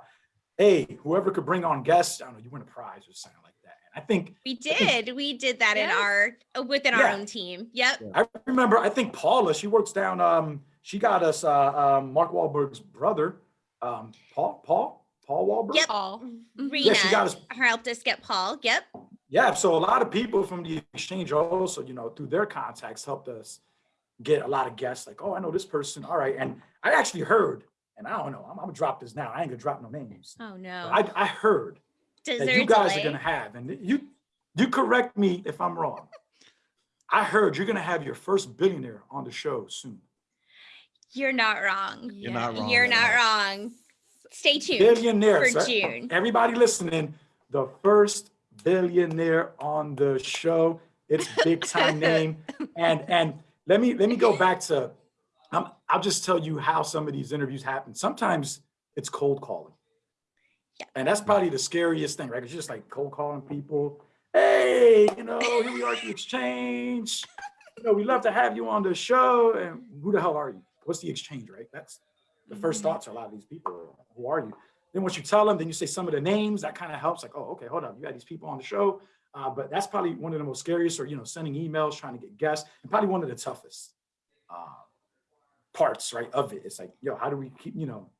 S2: hey, whoever could bring on guests, I don't know, you win a prize or something like that. And I think
S1: we did, we did that in our uh, within our
S2: Yeah.
S1: own team. Yep.
S2: I remember, I think Paula, she works down, um, she got us, uh, um, Mark Wahlberg's brother, um, Paul, Paul, Paul Wahlberg.
S1: Yep.
S3: Paul.
S1: Rena
S2: Yeah, she got us.
S1: helped us get Paul. Yep.
S2: Yeah. So a lot of people from the exchange also, you know, through their contacts helped us get a lot of guests like, oh, I know this person. All right. And I actually heard, and I don't know, I'm, I'm gonna drop this now. I ain't gonna drop no names.
S1: Oh no.
S2: I, I heard
S1: Does
S2: that you guys
S1: delay?
S2: are gonna have, and you, you correct me if I'm wrong. (laughs) I heard you're gonna have your first billionaire on the show soon.
S1: You're not wrong.
S4: You're not wrong
S1: You're not
S4: all.
S1: wrong. Stay tuned.
S2: Billionaire.
S1: for
S2: so
S1: June.
S2: Everybody listening, the first billionaire on the show. It's big time (laughs) name. And and let me let me go back to um, I'll just tell you how some of these interviews happen. Sometimes it's cold calling.
S1: Yeah.
S2: And that's probably the scariest thing, right? It's just like cold calling people. Hey, you know, here we are at the exchange. You know, we love to have you on the show. And who the hell are you? What's the exchange, right? That's the first
S1: Mhm.
S2: thought to a lot of these people. Who are you? Then once you tell them, then you say some of the names. That kind of helps. Like, oh, okay, hold on. you had these people on the show. Uh, but that's probably one of the most scariest, or you know, sending emails, trying to get guests, and probably one of the toughest uh, parts, right, of it. It's like, yo, how do we keep, you know,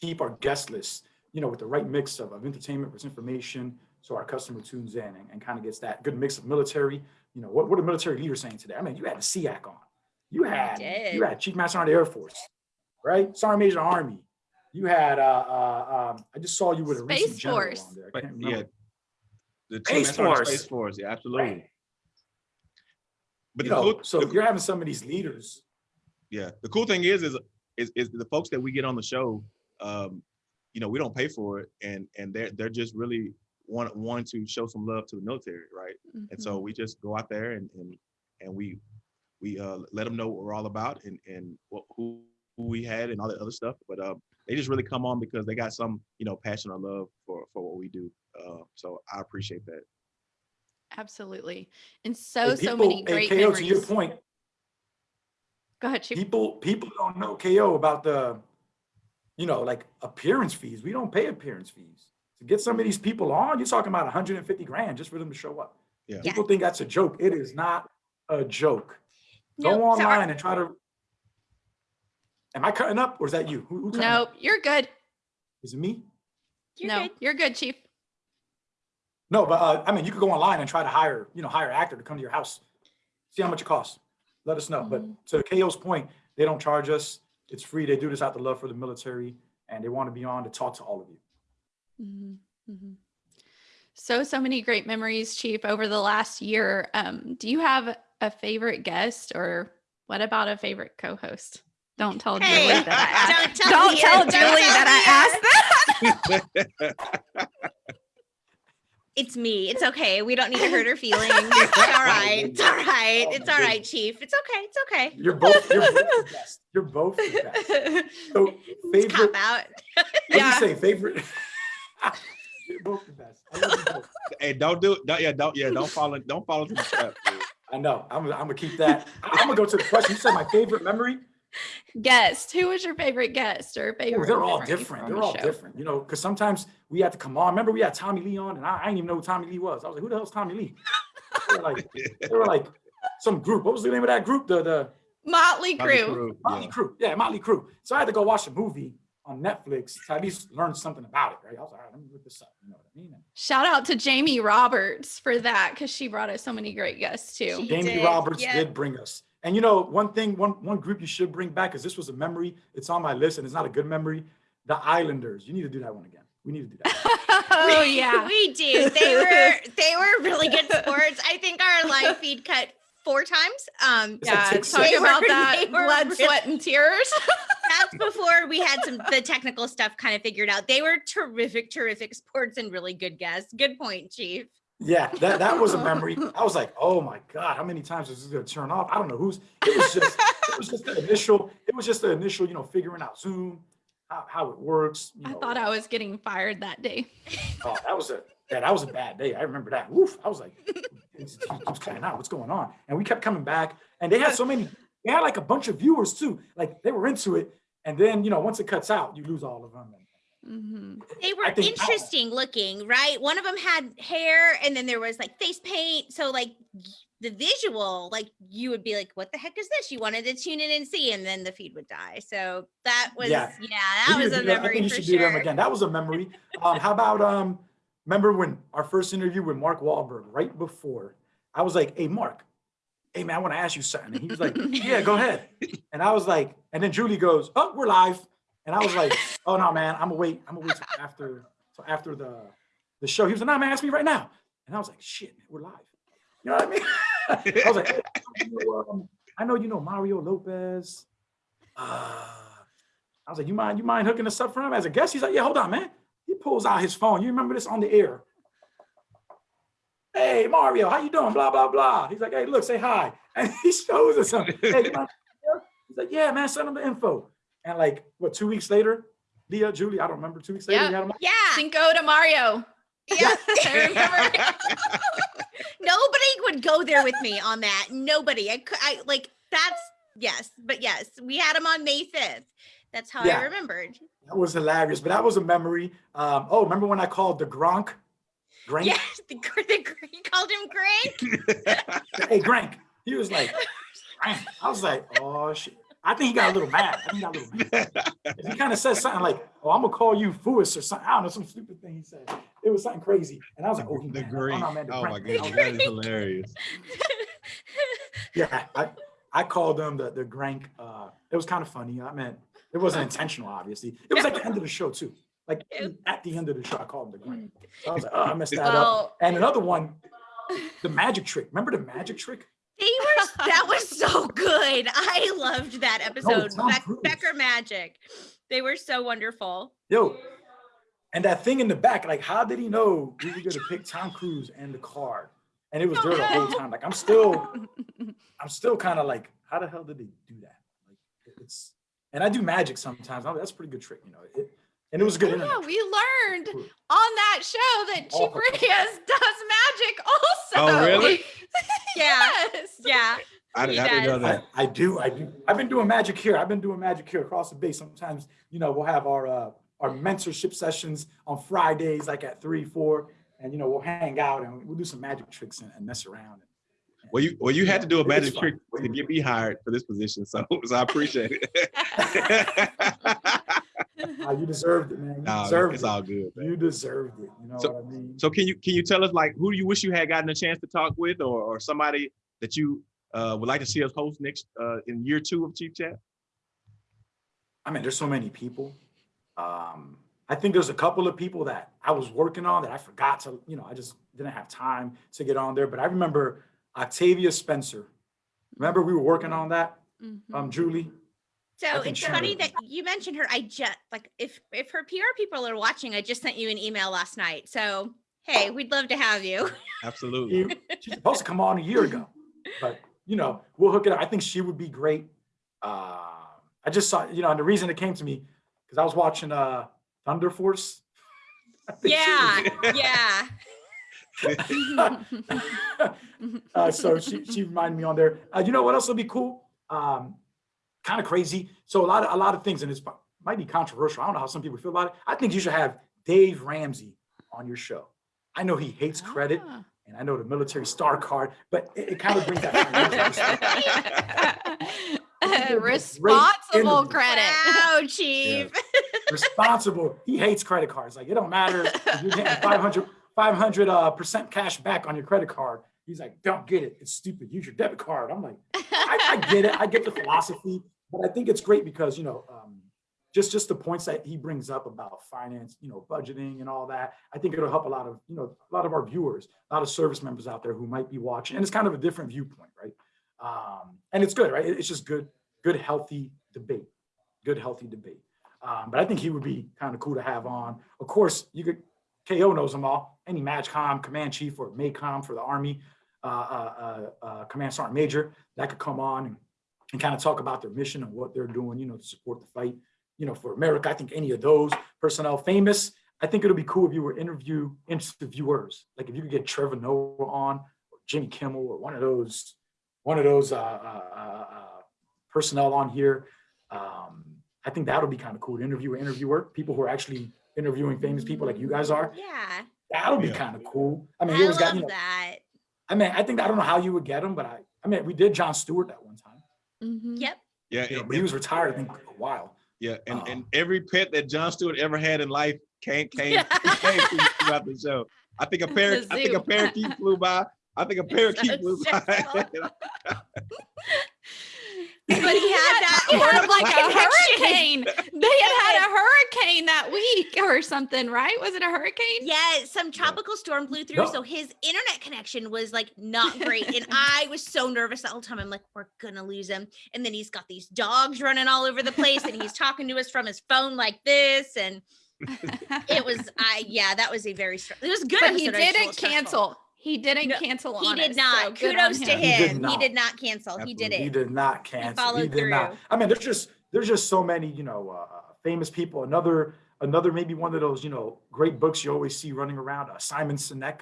S2: keep our guest list, you know, with the right mix of, of entertainment with information, so our customer tunes in and, and kind of gets that good mix of military. You know, what what are military leaders saying today? I mean, you had the SEAC on, you had
S1: did.
S2: you had Chief Master Sergeant of the Air Force, right? Sergeant Major Army. You had uh, uh um, I just saw you with a recent
S3: Space
S2: general
S3: Force.
S2: on there. I
S4: But
S2: can't
S4: yeah,
S2: remember.
S4: The
S2: Space
S4: Chief Master Sergeant of
S2: Force.
S4: Space Force. Yeah, absolutely.
S2: Right.
S4: But
S2: You
S4: the
S2: know,
S4: cool,
S2: so
S4: the-
S2: you're having some of these leaders.
S4: yeah, the cool thing is, is, is, is the folks that we get on the show. Um, you know, we don't pay for it, and and they're they're just really want want to show some love to the military, right? And so
S3: Mhm.
S4: we just go out there and and and we we uh, let them know what we're all about and and what, who who we had and all that other stuff. But um, they just really come on because they got some you know passion or love for for what we do. Uh, so I appreciate that.
S3: Absolutely. And so,
S2: Hey,
S3: so many great
S2: KO,
S3: memories.
S2: to your point,
S3: Go ahead, Chief.
S2: people people don't know KO about the, you know, like appearance fees. We don't pay appearance fees. To get some of these people on, you're talking about 150 grand just for them to show up.
S4: Yeah.
S1: Yeah.
S2: People think that's a joke. It is not a joke.
S1: No,
S2: Go
S1: so our-
S2: online and try to. Am I cutting up or is that you? Who, who cutting up?
S3: You're good.
S2: Is it me?
S1: You're
S3: no,
S1: good.
S3: you're good, Chief.
S2: No, but uh, I mean, you could go online and try to hire, you know, hire an actor to come to your house. See how much it costs. Let us know. But to KO's point, they don't charge us. It's free. They do this out of love for the military, and they want to be on to talk to all of you.
S3: Mhm, mhm. So, so many great memories, Chief, over the last year. Um, do you have a favorite guest or what about a favorite co-host? Don't tell
S1: Hey,
S3: Julie that I asked.
S1: don't tell
S3: Don't tell
S1: don't
S3: Julie
S1: tell
S3: that I asked that. (laughs)
S1: It's me. It's okay. We don't need to hurt her feelings. It's all (laughs) right. It's all right. It's all right, Chief. It's okay. It's okay.
S2: You're both, you're both the (laughs) best. You're both the best. So
S1: It's cop
S2: favorite,
S1: out.
S2: what
S3: Yeah.
S2: do you say? Favorite? you're both the best. I love you both.
S4: Hey, don't do it. Don't, yeah, don't yeah, don't fall in, don't fall into the trap. dude.
S2: I know. I'm, I'm gonna keep that. I'm gonna go to the question. You said my favorite memory.
S3: Guest. Who was your favorite guest or
S2: Oh,
S3: favorite?
S2: they're all different. They're
S3: the
S2: all
S3: show?
S2: different, you know, because sometimes we had to come on. Remember, we had Tommy Lee on, and I, I didn't even know who Tommy Lee was. I was like, who the hell's Tommy Lee? They were like, they were like some group. What was the name of that group? The the
S3: Motley
S4: Motley
S3: Crue.
S4: Crue,
S2: Motley
S4: yeah.
S2: Yeah, Motley Crue. So I had to go watch a movie on Netflix to at least learn something about it, right? I was like, all right, let me look this up. You know what I mean? And
S3: Shout out to Jamie Roberts for that because she brought us so many great guests too.
S1: She-
S2: Jamie
S1: did,
S2: Roberts
S1: yeah.
S2: did bring us. And you know, one thing, one one group you should bring back, because this was a memory. It's on my list, and it's not a good memory. The Islanders. You need to do that one again. We need to do that. (laughs)
S3: oh
S1: We-
S3: yeah.
S1: we do. They were (laughs) they were really good sports. I think our live feed cut four times. Um,
S2: It's like
S3: Yeah,
S2: six,
S3: talk about
S1: were-
S3: that blood,
S1: really-
S3: sweat, and tears. (laughs)
S1: that's before we had some the technical stuff kind of figured out. They were terrific, terrific sports and really good guests. Good point, Chief.
S2: Yeah, that, that was a memory. I was like, oh my God, how many times is this gonna turn off? I don't know who's it was just it was just the initial, it was just the initial, you know, figuring out Zoom, how, how it works. You
S3: I
S2: know.
S3: thought I was getting fired that day.
S2: oh, that was a yeah, that was a bad day. I remember that. Woof. I was like, it's, it cutting out. What's going on? And we kept coming back. And they had so many, they had like a bunch of viewers too. Like they were into it. And then, you know, once it cuts out, you lose all of them.
S3: Mhm.
S1: They were
S2: I
S1: interesting looking, right? One of them had hair and then there was like face paint. So like the visual, like you would be like, what the heck is this? You wanted to tune in and see, and then the feed would die. So that was yeah,
S2: Yeah.
S1: that
S2: We
S1: was
S2: need
S1: a
S2: do that. I think you
S1: for
S2: should do them again. That was a memory. Um, how about um, remember when our first interview with Mark Wahlberg right before? I was like, "Hey, Mark, hey man, I want to ask you something." And he was like, "Yeah, go ahead." And I was like, and then Julie goes, "Oh, we're live." And I was like, "Oh no, man, I'm gonna wait. I'm gonna wait till after, till after the the show." He was like, "No, man, ask me right now." And I was like, "Shit, man, we're live." You know what I mean? (laughs) I was like, "Hey, you know, um, "I know you know Mario Lopez." Uh, I was like, you mind, you mind hooking us up for him as a guest? He's like, yeah, hold on, man. He pulls out his phone. You remember this on the air. Hey, Mario, how you doing? Blah, blah, blah. He's like, hey, look, say hi. (laughs) And he shows us something. Hey, He's like, yeah, man, send him the info. And like, what, two weeks later, Leah, Julie, I don't remember, two weeks later,
S3: Yeah.
S2: we had him.
S1: Yeah,
S3: Cinco de Mario.
S1: yeah. (laughs)
S3: I remember. (laughs)
S1: Nobody would go there with me on that. Nobody. I could. I like that's yes, but yes, we had him on May fifth. That's how
S2: Yeah.
S1: I remembered.
S2: That was hilarious, but that was a memory. Um, oh, remember when I called the Gronk? Grank?
S1: Yes, the, gr- the gr- you called him Greg. (laughs)
S2: Hey, Grank. He was like, Grank. I was like, oh, shit. I think he got a little mad. I think he got a little mad. He kind of said something like, "Oh, I'm gonna call you Fuis or something." I don't know, some stupid thing he said. It was something crazy, and I was like, "Oh, he
S4: the
S2: mad.
S4: green.
S2: no, man, the
S4: Oh my
S2: god,
S4: goodness, that is hilarious. (laughs)
S2: Yeah, I, I called them the the Grank. Uh, it was kind of funny. I meant it wasn't intentional, obviously. It was at the end of the show too. Like at the end of the show, I called him the Grank. So I was like, "Oh, I messed that up." And another one, (laughs) the magic trick. Remember the magic trick?
S1: They were. That was (laughs) so good. I loved that episode.
S2: Cruise.
S1: Becker Magic. They were so wonderful.
S2: Yo, and that thing in the back, like, how did he know we were gonna pick Tom Cruise and the card? And it was there the whole (laughs) time. Like, I'm still, I'm still kind of like, how the hell did they do that? Like, it's, and I do magic sometimes. I'm That's a pretty good trick, you know. It, and it was good.
S3: Oh, yeah, we learned on that show that
S2: Oh.
S3: Chief (laughs) does magic also.
S4: Oh, really?
S1: Yeah. (laughs)
S3: yes.
S1: Yeah.
S4: I, didn't- I didn't know that.
S2: I, I do, I do. I've been doing magic here. I've been doing magic here across the bay. Sometimes, you know, we'll have our uh, our mentorship sessions on Fridays, like at three, four, and you know, we'll hang out and we'll do some magic tricks and, and mess around.
S4: Well, you well you had to do a
S2: It
S4: magic trick to get me hired for this position, so (laughs) so I appreciate it.
S2: Ah, you deserved it, man. You
S4: Nah,
S2: deserved
S4: it's
S2: it.
S4: all good. man.
S2: You deserved it. You know
S4: So-
S2: what I mean?
S4: So can you can you tell us like who do you wish you had gotten a chance to talk with, or or somebody that you uh, would like to see us host next uh, in year two of Chief Chat?
S2: I mean, there's so many people. Um, I think there's a couple of people that I was working on that I forgot to, you know, I just didn't have time to get on there. But I remember Octavia Spencer. Remember we were working on that,
S3: Mhm.
S2: um, Julie?
S1: So it's funny
S2: would-
S1: that you mentioned her. I just like if if her PR people are watching, I just sent you an email last night. So hey, we'd love to have you.
S4: Absolutely.
S2: You- She's supposed to come on a year ago, but you know, we'll hook it up. I think she would be great. Uh, I just saw, you know, and the reason it came to me because I was watching uh Thunder Force. (laughs) I think she
S1: yeah, (laughs) yeah. (laughs)
S2: uh, so she she reminded me on there. Uh, you know what else would be cool? Um, kind of crazy. So a lot of a lot of things, and it's might be controversial. I don't know how some people feel about it. I think you should have Dave Ramsey on your show. I know he hates credit,
S3: Ah.
S2: and I know the military star card, but it, it kind of brings that. financial perspective. (laughs) Great
S3: Responsible credit.
S1: Wow, chief. (laughs)
S2: responsible. He hates credit cards. Like it don't matter if you're getting 500 500 uh, percent cash back on your credit card. He's like, don't get it. It's stupid. Use your debit card. I'm like, I, I get it. I get the philosophy, but I think it's great because you know, um, just just the points that he brings up about finance, you know, budgeting and all that. I think it'll help a lot of you know a lot of our viewers, a lot of service members out there who might be watching, and it's kind of a different viewpoint, right? Um, and it's good, right? It's just good, good, healthy debate, good, healthy debate. Um, but I think he would be kind of cool to have on. Of course, you could KO knows them all. Any MAJCOM, Command Chief, or MACOM for the Army, uh, uh, uh, uh, Command Sergeant Major, that could come on and, and kind of talk about their mission and what they're doing, you know, to support the fight, you know, for America. I think any of those personnel famous. I think it'll be cool if you were interview interviewers, like if you could get Trevor Noah on, or Jimmy Kimmel, or one of those, one of those uh, uh, uh, uh, personnel on here. Um, I think that'll be kind of cool to interview an interviewer, people who are actually interviewing famous people like you guys are.
S1: Yeah,
S2: That'll be
S4: Yeah.
S2: kind of cool. I
S1: I,
S2: mean, you always got,
S1: love
S2: you know,
S1: that.
S2: I mean, I think I don't know how you would get them, but I, I mean, we did Jon Stewart that one time,
S3: Mhm.
S1: Yep.
S4: Yeah,
S2: you know,
S4: and-
S2: but he was retired, I think, a while.
S4: yeah, and,
S2: Um,
S4: and every pet that Jon Stewart ever had in life came came, came throughout the show. I think a parrot, I think a parakeet flew by. I think a (laughs) parakeet
S1: so
S4: flew by. (laughs) (laughs)
S1: stressful. But he (laughs) had that
S3: He had
S1: horrible
S3: like a hurricane. They had had a hurricane that week or something, right? Was it a hurricane?
S1: Yeah, some tropical storm blew through,
S2: No.
S1: so his internet connection was like not great, and (laughs) I was so nervous the whole time. I'm like, we're gonna lose him, and then he's got these dogs running all over the place, and he's talking to us from his phone like this, and (laughs) it was, I yeah, that was a very str- it was good.
S3: but he
S1: episode, I just
S3: didn't
S1: cancel. stressful.
S3: Cancel. He didn't
S1: No,
S3: cancel
S1: He
S3: on
S1: did
S3: us,
S1: not.
S3: so good on
S1: Kudos to
S3: him.
S2: He did
S1: him. He
S2: not.
S1: did not cancel. He did it.
S2: He did not cancel. He
S1: followed
S2: did not.
S1: through.
S2: I mean, there's just there's just so many, you know, uh, famous people. Another another maybe one of those, you know, great books you always see running around. Uh, Simon Sinek,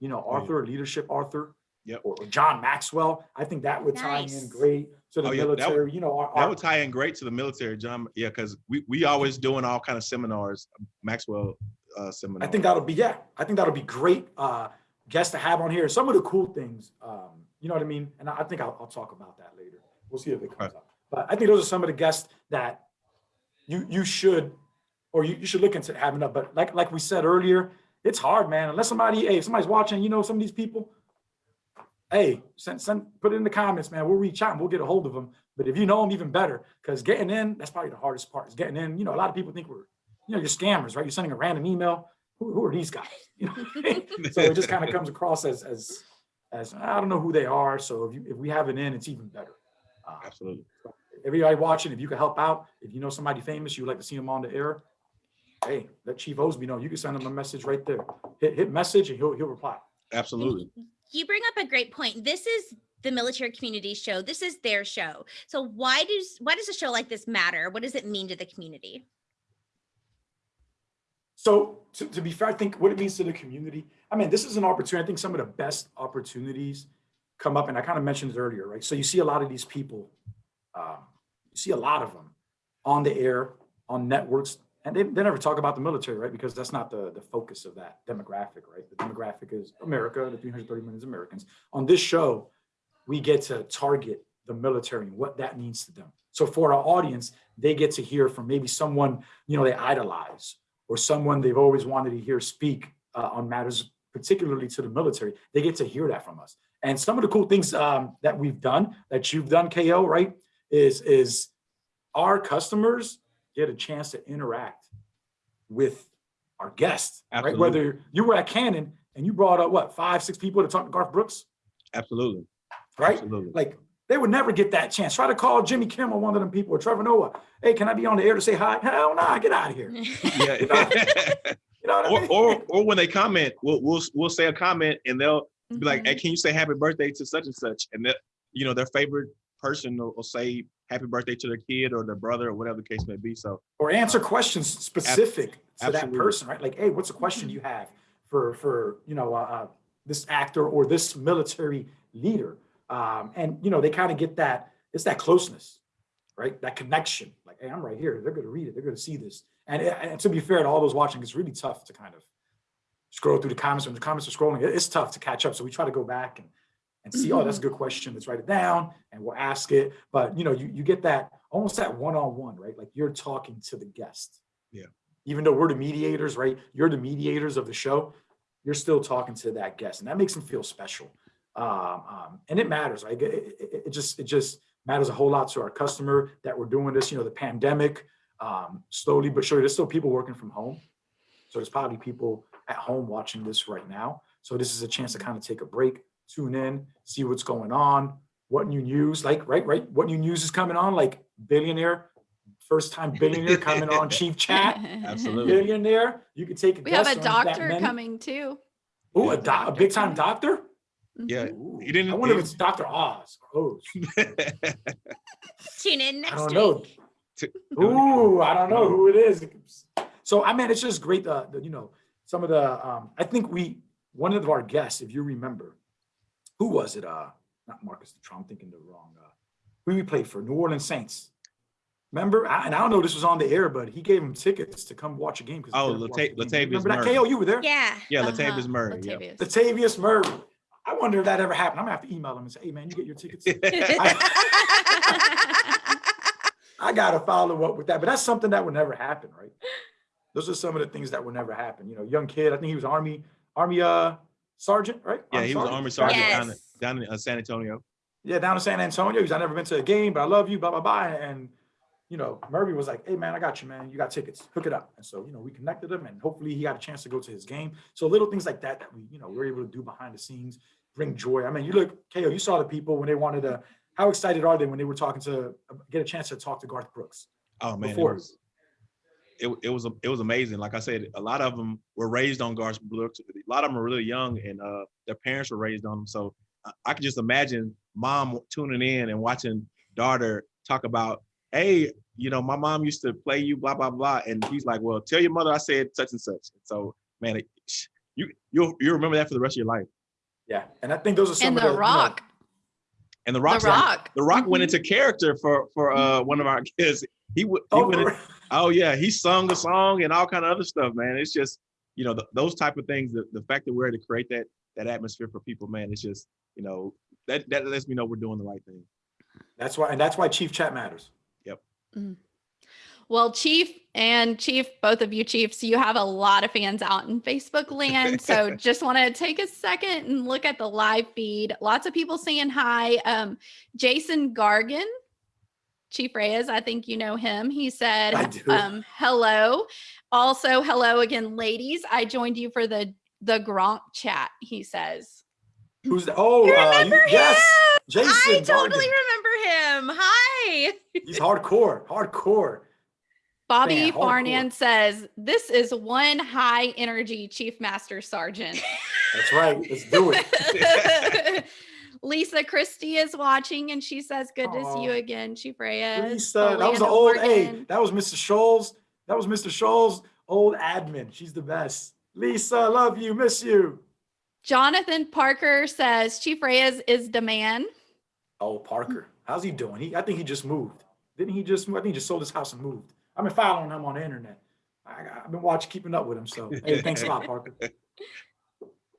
S2: you know,
S4: Oh, yeah.
S2: Arthur, leadership Arthur.
S4: Yep.
S2: Or, or John Maxwell. I think that would tie in great to the
S4: Oh, yeah, that would-
S2: military. you know, our,
S4: That
S2: our-
S4: would tie in great to the military, John. Yeah, because we we always doing all kind of seminars, Maxwell uh, seminars.
S2: I think that'll be yeah. I think that'll be great uh, guests to have on here. Some of the cool things, um, you know what I mean. And I, I think I'll, I'll talk about that later. We'll see if it comes up. But I think those are some of the guests that you you should or you, you should look into having up. But like like we said earlier, it's hard, man. Unless somebody, hey, if somebody's watching, you know, some of these people. Hey, send, send, put it in the comments, man. We'll reach out and we'll get a hold of them. But if you know them, even better, because getting in, that's probably the hardest part. Is getting in. You know, a lot of people think we're, you know, you're scammers, right? You're sending a random email. Who, who are these guys? (laughs) You know, so it just kind of comes (laughs) across as as as I don't know who they are. So if you if we have it in, it's even better. Uh,
S4: absolutely.
S2: everybody watching, if you can help out, if you know somebody famous, you would like to see them on the air, hey, let Chief Osby know. You can send him a message right there. Hit hit message and he'll he'll reply.
S4: Absolutely.
S1: You bring up a great point. This is the military community show. This is their show. So why does why does a show like this matter? What does it mean to the community?
S2: So to, to be fair, I think what it means to the community, I mean, this is an opportunity. I think some of the best opportunities come up, and I kind of mentioned it earlier, right? So you see a lot of these people, um, you see a lot of them on the air, on networks, and they, they never talk about the military, right? Because that's not the, the focus of that demographic, right? The demographic is America, the 330 million Americans. On this show, we get to target the military and what that means to them. So for our audience, they get to hear from maybe someone, you know, they idolize or someone they've always wanted to hear speak uh, on matters particularly to the military. They get to hear that from us. And some of the cool things um, that we've done, that you've done, KO, right, is is our customers get a chance to interact with our guests, right? Whether you were at Canon and you brought up what five, six people to talk to Garth Brooks,
S4: Absolutely.
S2: right?
S4: Absolutely.
S2: Like they would never get that chance. Try to call Jimmy Kimmel, one of them people, or Trevor Noah. Hey, can I be on the air to say hi? Hell no, nah, get out of here. (laughs)
S4: Yeah.
S2: You know what I
S4: or,
S2: mean?
S4: or or when they comment, we'll we'll we'll say a comment and they'll be like,
S3: Mhm.
S4: "Hey, can you say happy birthday to such and such?" And that you know their favorite person will, will say happy birthday to their kid or their brother or whatever the case may be. So
S2: or answer questions specific to that person, right? Like, hey, what's a question you have for for you know uh, uh, this actor or this military leader? Um, and you know they kind of get that it's that closeness, right? That connection. Like, hey, I'm right here. They're going to read it. They're going to see this. And, and to be fair to all those watching, it's really tough to kind of scroll through the comments. When the comments are scrolling, it's tough to catch up. So we try to go back and and see, oh, that's a good question. Let's write it down and we'll ask it. But you know, you you get that almost that one-on-one, right? Like you're talking to the guest.
S4: Yeah.
S2: Even though we're the mediators, right? You're the mediators of the show. You're still talking to that guest, and that makes them feel special. Um, um, and it matters. Like it, it, it just it just matters a whole lot to our customer that we're doing this. You know, the pandemic, um, slowly but surely, there's still people working from home. So there's probably people at home watching this right now. So this is a chance to kind of take a break, tune in, see what's going on, what new news, like right, right, what new news is coming on, like billionaire, first time billionaire coming on (laughs) Chief Chat,
S4: absolutely.
S2: billionaire. You could take a
S3: we have a doctor coming too.
S2: Ooh, a,
S3: a
S2: doc- a big time doctor.
S4: Yeah.
S2: Ooh,
S4: He didn't-
S2: I wonder
S4: he-
S2: if it's Doctor Oz or Oz. (laughs)
S1: Tune in next.
S2: I
S1: next
S2: don't
S1: week.
S2: know. Ooh, I don't know who it is. So I mean, it's just great. Uh, the, you know, some of the. Um, I think we one of our guests, if you remember, who was it? Uh, not Marcus Trump. I'm thinking the wrong. Uh, who we played for? New Orleans Saints. Remember? I, and I don't know this was on the air, but he gave him tickets to come watch a game. 'cause he
S4: Oh,
S2: couldn't watch game. Remember that? KO, you were there.
S1: Yeah.
S4: yeah,
S3: Uh-huh,
S4: Latavius Murray. Yeah.
S3: Latavius.
S2: Latavius Murray. I wonder if that ever happened. I'm gonna have to email him and say, "Hey, man, you get your tickets." (laughs) (laughs) I gotta follow up with that, but that's something that would never happen, right? Those are some of the things that would never happen. You know, young kid. I think he was army, army uh sergeant, right?
S4: yeah, he was an army sergeant down, in-
S1: Yes.
S4: down in uh, San Antonio.
S2: Yeah, down in San Antonio. He's I never been to a game, but I love you, blah blah blah. And you know, Murray was like, "Hey man, I got you, man. You got tickets. Hook it up." And so you know, we connected him, and hopefully he got a chance to go to his game. So little things like that that we you know we're able to do behind the scenes bring joy. I mean, you look, KO, you saw the people when they wanted to. How excited are they when they were talking to get a chance to talk to Garth Brooks?
S4: Oh man,
S2: Before.
S4: it was it, it was it was amazing. Like I said, a lot of them were raised on Garth Brooks. A lot of them were really young, and uh, their parents were raised on them. So I, I could just imagine mom tuning in and watching daughter talk about, hey, you know, my mom used to play you, blah blah blah, and he's like, well, tell your mother I said such and such. So man, it, you you you remember that for the rest of your life.
S2: Yeah, and I think those are some
S3: And
S2: of
S3: The
S2: the you know,
S3: Rock.
S4: And the rock,
S3: The
S4: Rock,
S3: Rock.
S4: the Rock went
S3: Mhm.
S4: into character for for uh one of our (laughs) kids. He would he
S2: oh,
S4: went in- (laughs) Oh yeah, he sung a song and all kind of other stuff, man. It's just you know th- those type of things. The, the fact that we're able to create that that atmosphere for people, man, it's just you know that that lets me know we're doing the right thing.
S2: that's why, and that's why Chief Chat matters.
S3: Well, Chief and Chief, both of you Chiefs, you have a lot of fans out in Facebook land. So (laughs) just want to take a second and look at the live feed. Lots of people saying hi. Um, Jason Gargan, Chief Reyes, I think you know him. He said, um, hello. Also, hello again, ladies. I joined you for the the Gronk chat, he says.
S2: Who's the? Oh,
S1: You
S2: uh, you, yes, Jason.
S1: I totally
S2: Gargan.
S1: remember him. Hi.
S2: He's hardcore, hardcore.
S3: Bobby
S2: Man, hardcore.
S3: Farnan says, This is one high energy Chief Master Sergeant.
S2: That's right. Let's do it. (laughs)
S3: Lisa Christie is watching and she says, Good to see you again, Chief Reyes.
S2: Lisa, that was the
S3: Belinda
S2: old. Hey,
S3: Morgan.
S2: that was Mr. Scholes. That was Mr. Scholes' old admin. She's the best. Lisa, love you, miss you.
S3: Jonathan Parker says, Chief Reyes is the man.
S2: Oh, Parker, how's he doing? He, I think he just moved. Didn't he just? I think he just sold his house and moved. I've been following him on the internet. I, I've been watching, keeping up with him. So, hey, thanks a lot, Parker. (laughs)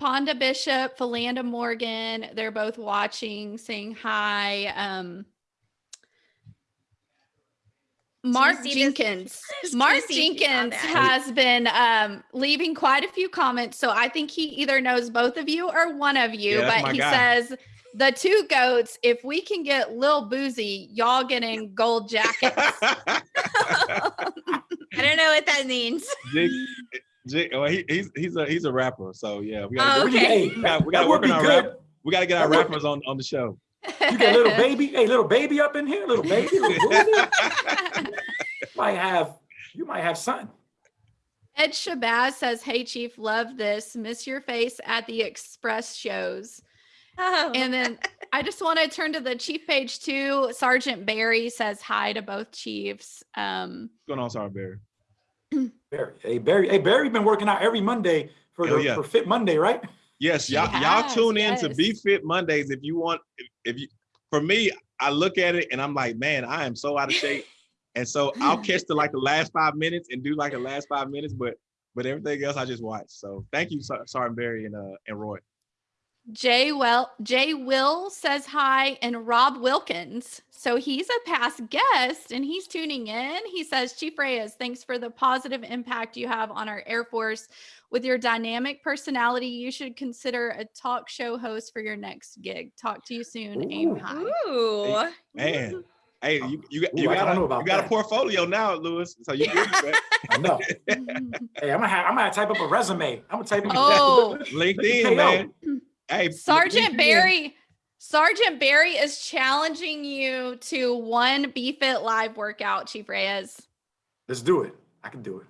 S3: Ponda Bishop, Philanda Morgan, they're both watching, saying hi. Um, Mark
S1: see
S3: Jenkins. (laughs) Mark Jenkins has been um, leaving quite a few comments. So I think he either knows both of you or one of you,
S4: Yeah,
S3: but he
S4: guy.
S3: says the two goats, if we can get Lil Boosie, y'all getting gold jackets. (laughs)
S1: I don't know what that means.
S4: Jig, Jig, well, he, he's he's a he's a rapper, so yeah, we gotta,
S1: Oh,
S4: get-
S1: okay.
S4: We gotta, we gotta work on our
S2: good.
S4: rap. We gotta get our
S2: That
S4: rappers on on the show.
S2: You get little baby, hey, little baby up in here, little baby. Little (laughs) boozy. might have, you might have son.
S3: Ed Shabazz says, Hey, Chief, love this. Miss your face at the Express shows.
S1: Oh,
S3: And then (laughs) I just want to turn to the Chief page too. Sergeant Barry says hi to both Chiefs. Um,
S4: What's going on, Sergeant Barry? (clears throat)
S2: Barry, hey Barry, hey Barry, been working out every Monday for
S4: Hell
S2: the
S4: yeah.
S2: for Fit Monday, right?
S4: Yes, y'all y'all tune in to. Be Fit Mondays if you want. If, if you, for me, I look at it and I'm like, man, I am so out of shape, (laughs) and so I'll catch the like the last five minutes and do like the last five minutes, but but everything else I just watch. So thank you, Sergeant Barry and uh and Roy.
S3: Jay Well Jay Will says hi and Rob Wilkins. So he's a past guest and he's tuning in. He says, Chief Reyes, thanks for the positive impact you have on our Air Force. With your dynamic personality, you should consider a talk show host for your next gig. Talk to you soon. Aim high.
S1: Ooh.
S4: Man, hey, you you, got-
S2: Ooh,
S4: you got a, you got a portfolio now, Lewis. So you good. (laughs)
S2: I know. (laughs) Hey, I'm gonna have, I'm gonna type up a resume. I'm gonna type up.
S3: oh,
S4: LinkedIn, man. Hey,
S3: Sergeant
S4: LinkedIn.
S3: Barry. Sergeant Barry is challenging you to one BFit live workout, Chief Reyes.
S2: Let's do it. I can do it.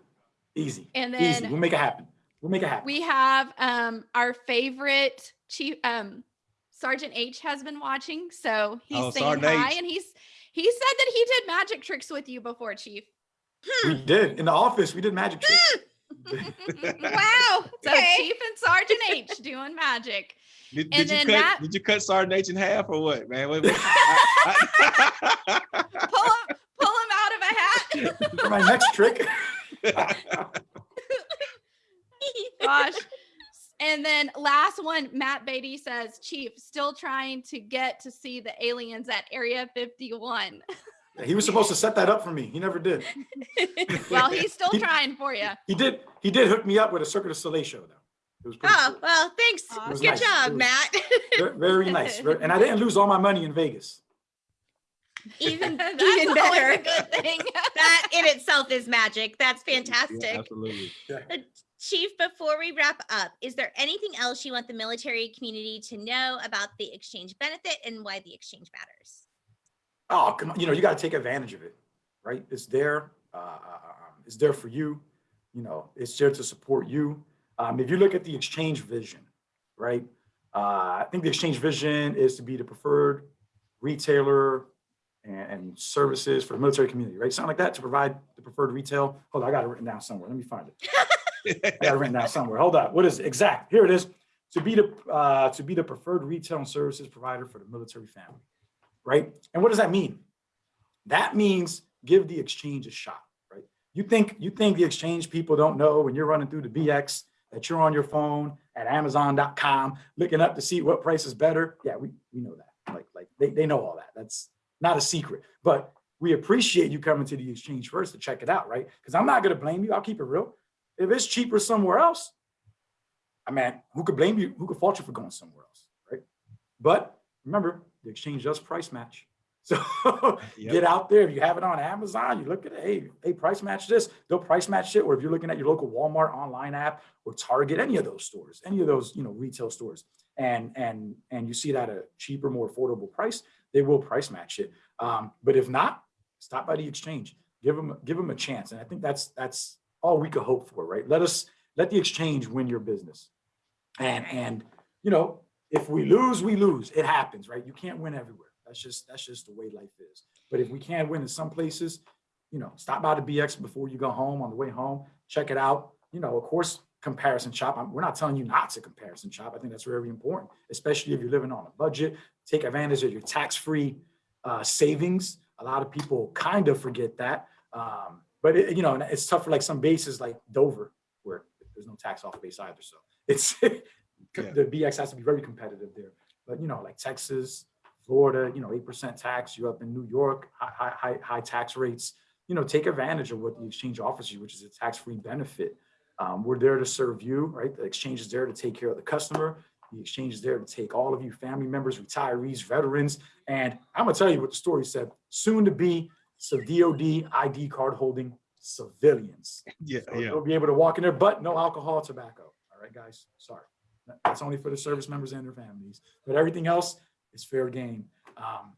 S2: Easy.
S3: And
S2: Easy.
S3: then
S2: We'll make it happen. We'll make it happen.
S3: we have um our favorite chief um Sergeant H has been watching, so he's
S4: Oh,
S3: saying
S4: Sergeant
S3: hi,
S4: H.
S3: and he's he said that he did magic tricks with you before, Chief.
S2: we did in the office. We did magic tricks. (laughs)
S1: Wow.
S3: So (laughs)
S1: Okay.
S3: Chief and Sergeant H doing magic.
S4: Did, did you cut?
S3: Matt-
S4: Did you cut Sergeant H in half or what, man? Wait, wait. I- (laughs) I-
S3: Pull him, pull him out of a hat.
S2: For my next trick. (laughs)
S3: Gosh. And then last one, Matt Beatty says, Chief, still trying to get to see the aliens at Area 51.
S2: he was supposed to set that up for me. He never did. (laughs)
S3: Well, he's still
S2: He-
S3: trying for you.
S2: He did. He did hook me up with a Cirque du Soleil show though. It was pretty
S1: Oh,
S2: cool.
S1: well, thanks.
S3: It was
S1: Good
S2: nice.
S1: Job, Matt.
S2: Very nice. And I didn't lose all my money in Vegas.
S1: even (laughs)
S3: That's
S1: even better.
S3: a good thing.
S1: that in itself is magic. That's
S4: Yeah,
S1: fantastic.
S4: absolutely.
S1: Uh, Chief, before we wrap up, is there anything else you want the military community to know about the exchange benefit and why the exchange matters?
S2: Oh, come on. You know, you got to take advantage of it, right? It's there. Uh, um, it's there for you. You know, it's there to support you. Um, if you look at the exchange vision, right? Uh, I think the exchange vision is to be the preferred retailer and, and services for the military community, right? Something like that to provide the preferred retail. Hold on, I got it written down somewhere. Let me find it. (laughs) I got it written down somewhere. Hold on. What is it? Exact. Here it is. To be the uh, to be the preferred retail and services provider for the military family, right? And what does that mean? That means give the exchange a shot, right? You think you think the exchange people don't know when you're running through the BX that you're on your phone at Amazon.com looking up to see what price is better. Yeah, we, we know that. Like like they, they know all that. That's not a secret. But we appreciate you coming to the exchange first to check it out, right? Because I'm not gonna blame you. I'll keep it real. If it's cheaper somewhere else, I mean, who could blame you? Who could fault you for going somewhere else, right? But remember, the exchange does price match. So (laughs)
S4: Yep.
S2: get out there. If you have it on Amazon, you look at it, hey, hey, price match this, they'll price match it. Or if you're looking at your local Walmart online app or Target, any of those stores, any of those, you know, retail stores, and and and you see it at a cheaper, more affordable price, they will price match it. Um, but if not, stop by the exchange. Give them give them a chance. And I think that's that's all we could hope for, right? Let us let the exchange win your business. And and you know, if we lose, we lose. It happens, right? You can't win everywhere. That's just that's just the way life is. But if we can't win in some places, you know, stop by the BX before you go home on the way home, check it out. You know, of course, comparison shop. I'm- we're not telling you not to comparison shop. I think that's very important, especially if you're living on a budget. Take advantage of your tax-free uh, savings. A lot of people kind of forget that. Um, but it, you know, it's tough for like some bases like Dover, where there's no tax off base either. So it's (laughs)
S4: Yeah.
S2: the BX has to be very competitive there. But you know, like Texas, Florida, you know, eight percent tax. You're up in New York, high, high, high, high tax rates. you know, take advantage of what the exchange offers you, which is a tax-free benefit. Um, we're there to serve you, right? The exchange is there to take care of the customer. The exchange is there to take all of you family members, retirees, veterans. And I'm gonna tell you what the story said, soon to be so DOD ID card holding civilians. (laughs)
S4: Yeah,
S2: So
S4: yeah.
S2: They'll be able to walk in there, but no alcohol, tobacco. All right, guys, sorry. That- That's only for the service members and their families, but everything else is fair game. Um,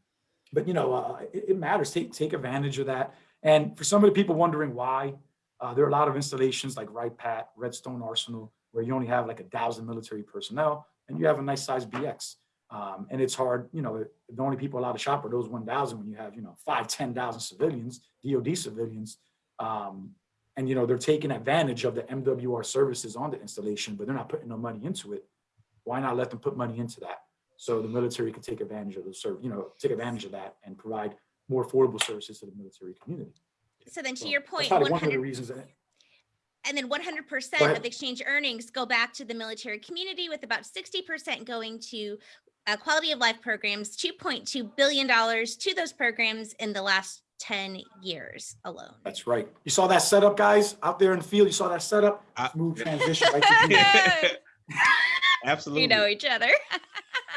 S2: But you know, uh, it, it matters. Take, take advantage of that. And for some of the people wondering why, uh, there are a lot of installations like Wright-Patt, Redstone Arsenal, where you only have like a thousand military personnel and you have a nice size BX. Um, and it's hard, you know, the only people allowed to shop are those 1,000 when you have, you know, five, 10,000 civilians, DOD civilians. Um, and, you know, they're taking advantage of the MWR services on the installation, but they're not putting no money into it. Why not let them put money into that? So the military can take advantage of the serve, you know, take advantage of that and provide more affordable services to the military community.
S1: So then to
S2: So
S1: your point,
S2: probably
S1: one
S2: one of the reasons that
S1: and then one hundred percent
S2: ahead.
S1: of exchange earnings go back to the military community with about sixty percent going to uh, quality of life programs, two point two billion dollars to those programs in the last ten years alone.
S2: That's right. You saw that setup, guys, out there in the field. You saw that setup.
S4: I-
S2: Smooth transition right to. (laughs) (laughs)
S4: Absolutely.
S1: You know each other. (laughs)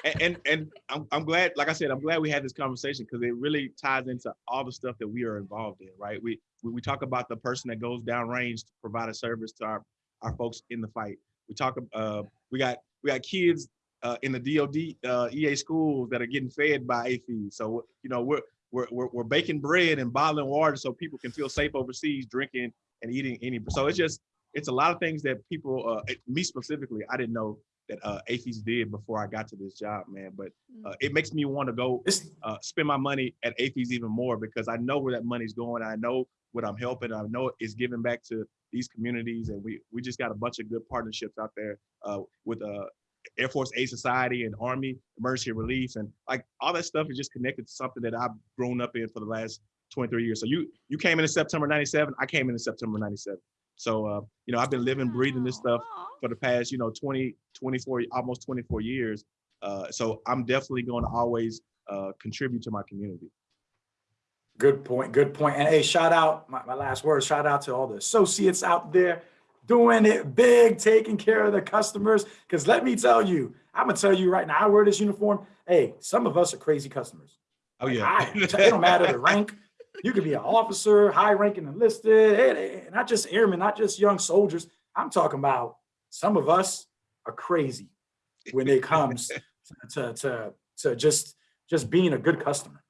S4: and and, I'm, I'm glad like i said i'm glad we had this conversation because it really ties into all the stuff that we are involved in right we, we we talk about the person that goes downrange to provide a service to our our folks in the fight we talk uh we got we got kids uh, in the dod uh, ea schools that are getting fed by AAFES. so you know we're we're, we're, we're baking bread and bottling water so people can feel safe overseas drinking and eating any so it's just it's a lot of things that people uh, me specifically i didn't know that uh, AAFES did before I got to this job, man. But uh, it makes me want to go uh, spend my money at AAFES even more because I know where that money's going. I know what I'm helping. I know it's giving back to these communities, and we we just got a bunch of good partnerships out there uh, with uh, Air Force Aid Society and Army Emergency Relief, and like all that stuff is just connected to something that I've grown up in for the last 23 years. So you you came in in September '97. I came in in September '97. So uh, you know I've been living, breathing this stuff for the past, you know, 20, 24, almost 24 years. Uh, so I'm definitely going to always uh, contribute to my community.
S2: Good point, good point. And hey, shout out, my, my last word, shout out to all the associates out there doing it big, taking care of the customers. Because let me tell you, I'm gonna tell you right now, I wear this uniform. Hey, some of us are crazy customers.
S4: Oh
S2: Like,
S4: yeah.
S2: I- it don't matter the rank. (laughs) You could be an officer, high ranking enlisted, not just airmen, not just young soldiers. I'm talking about some of us are crazy when it comes (laughs) to, to, to, to just, just being a good customer.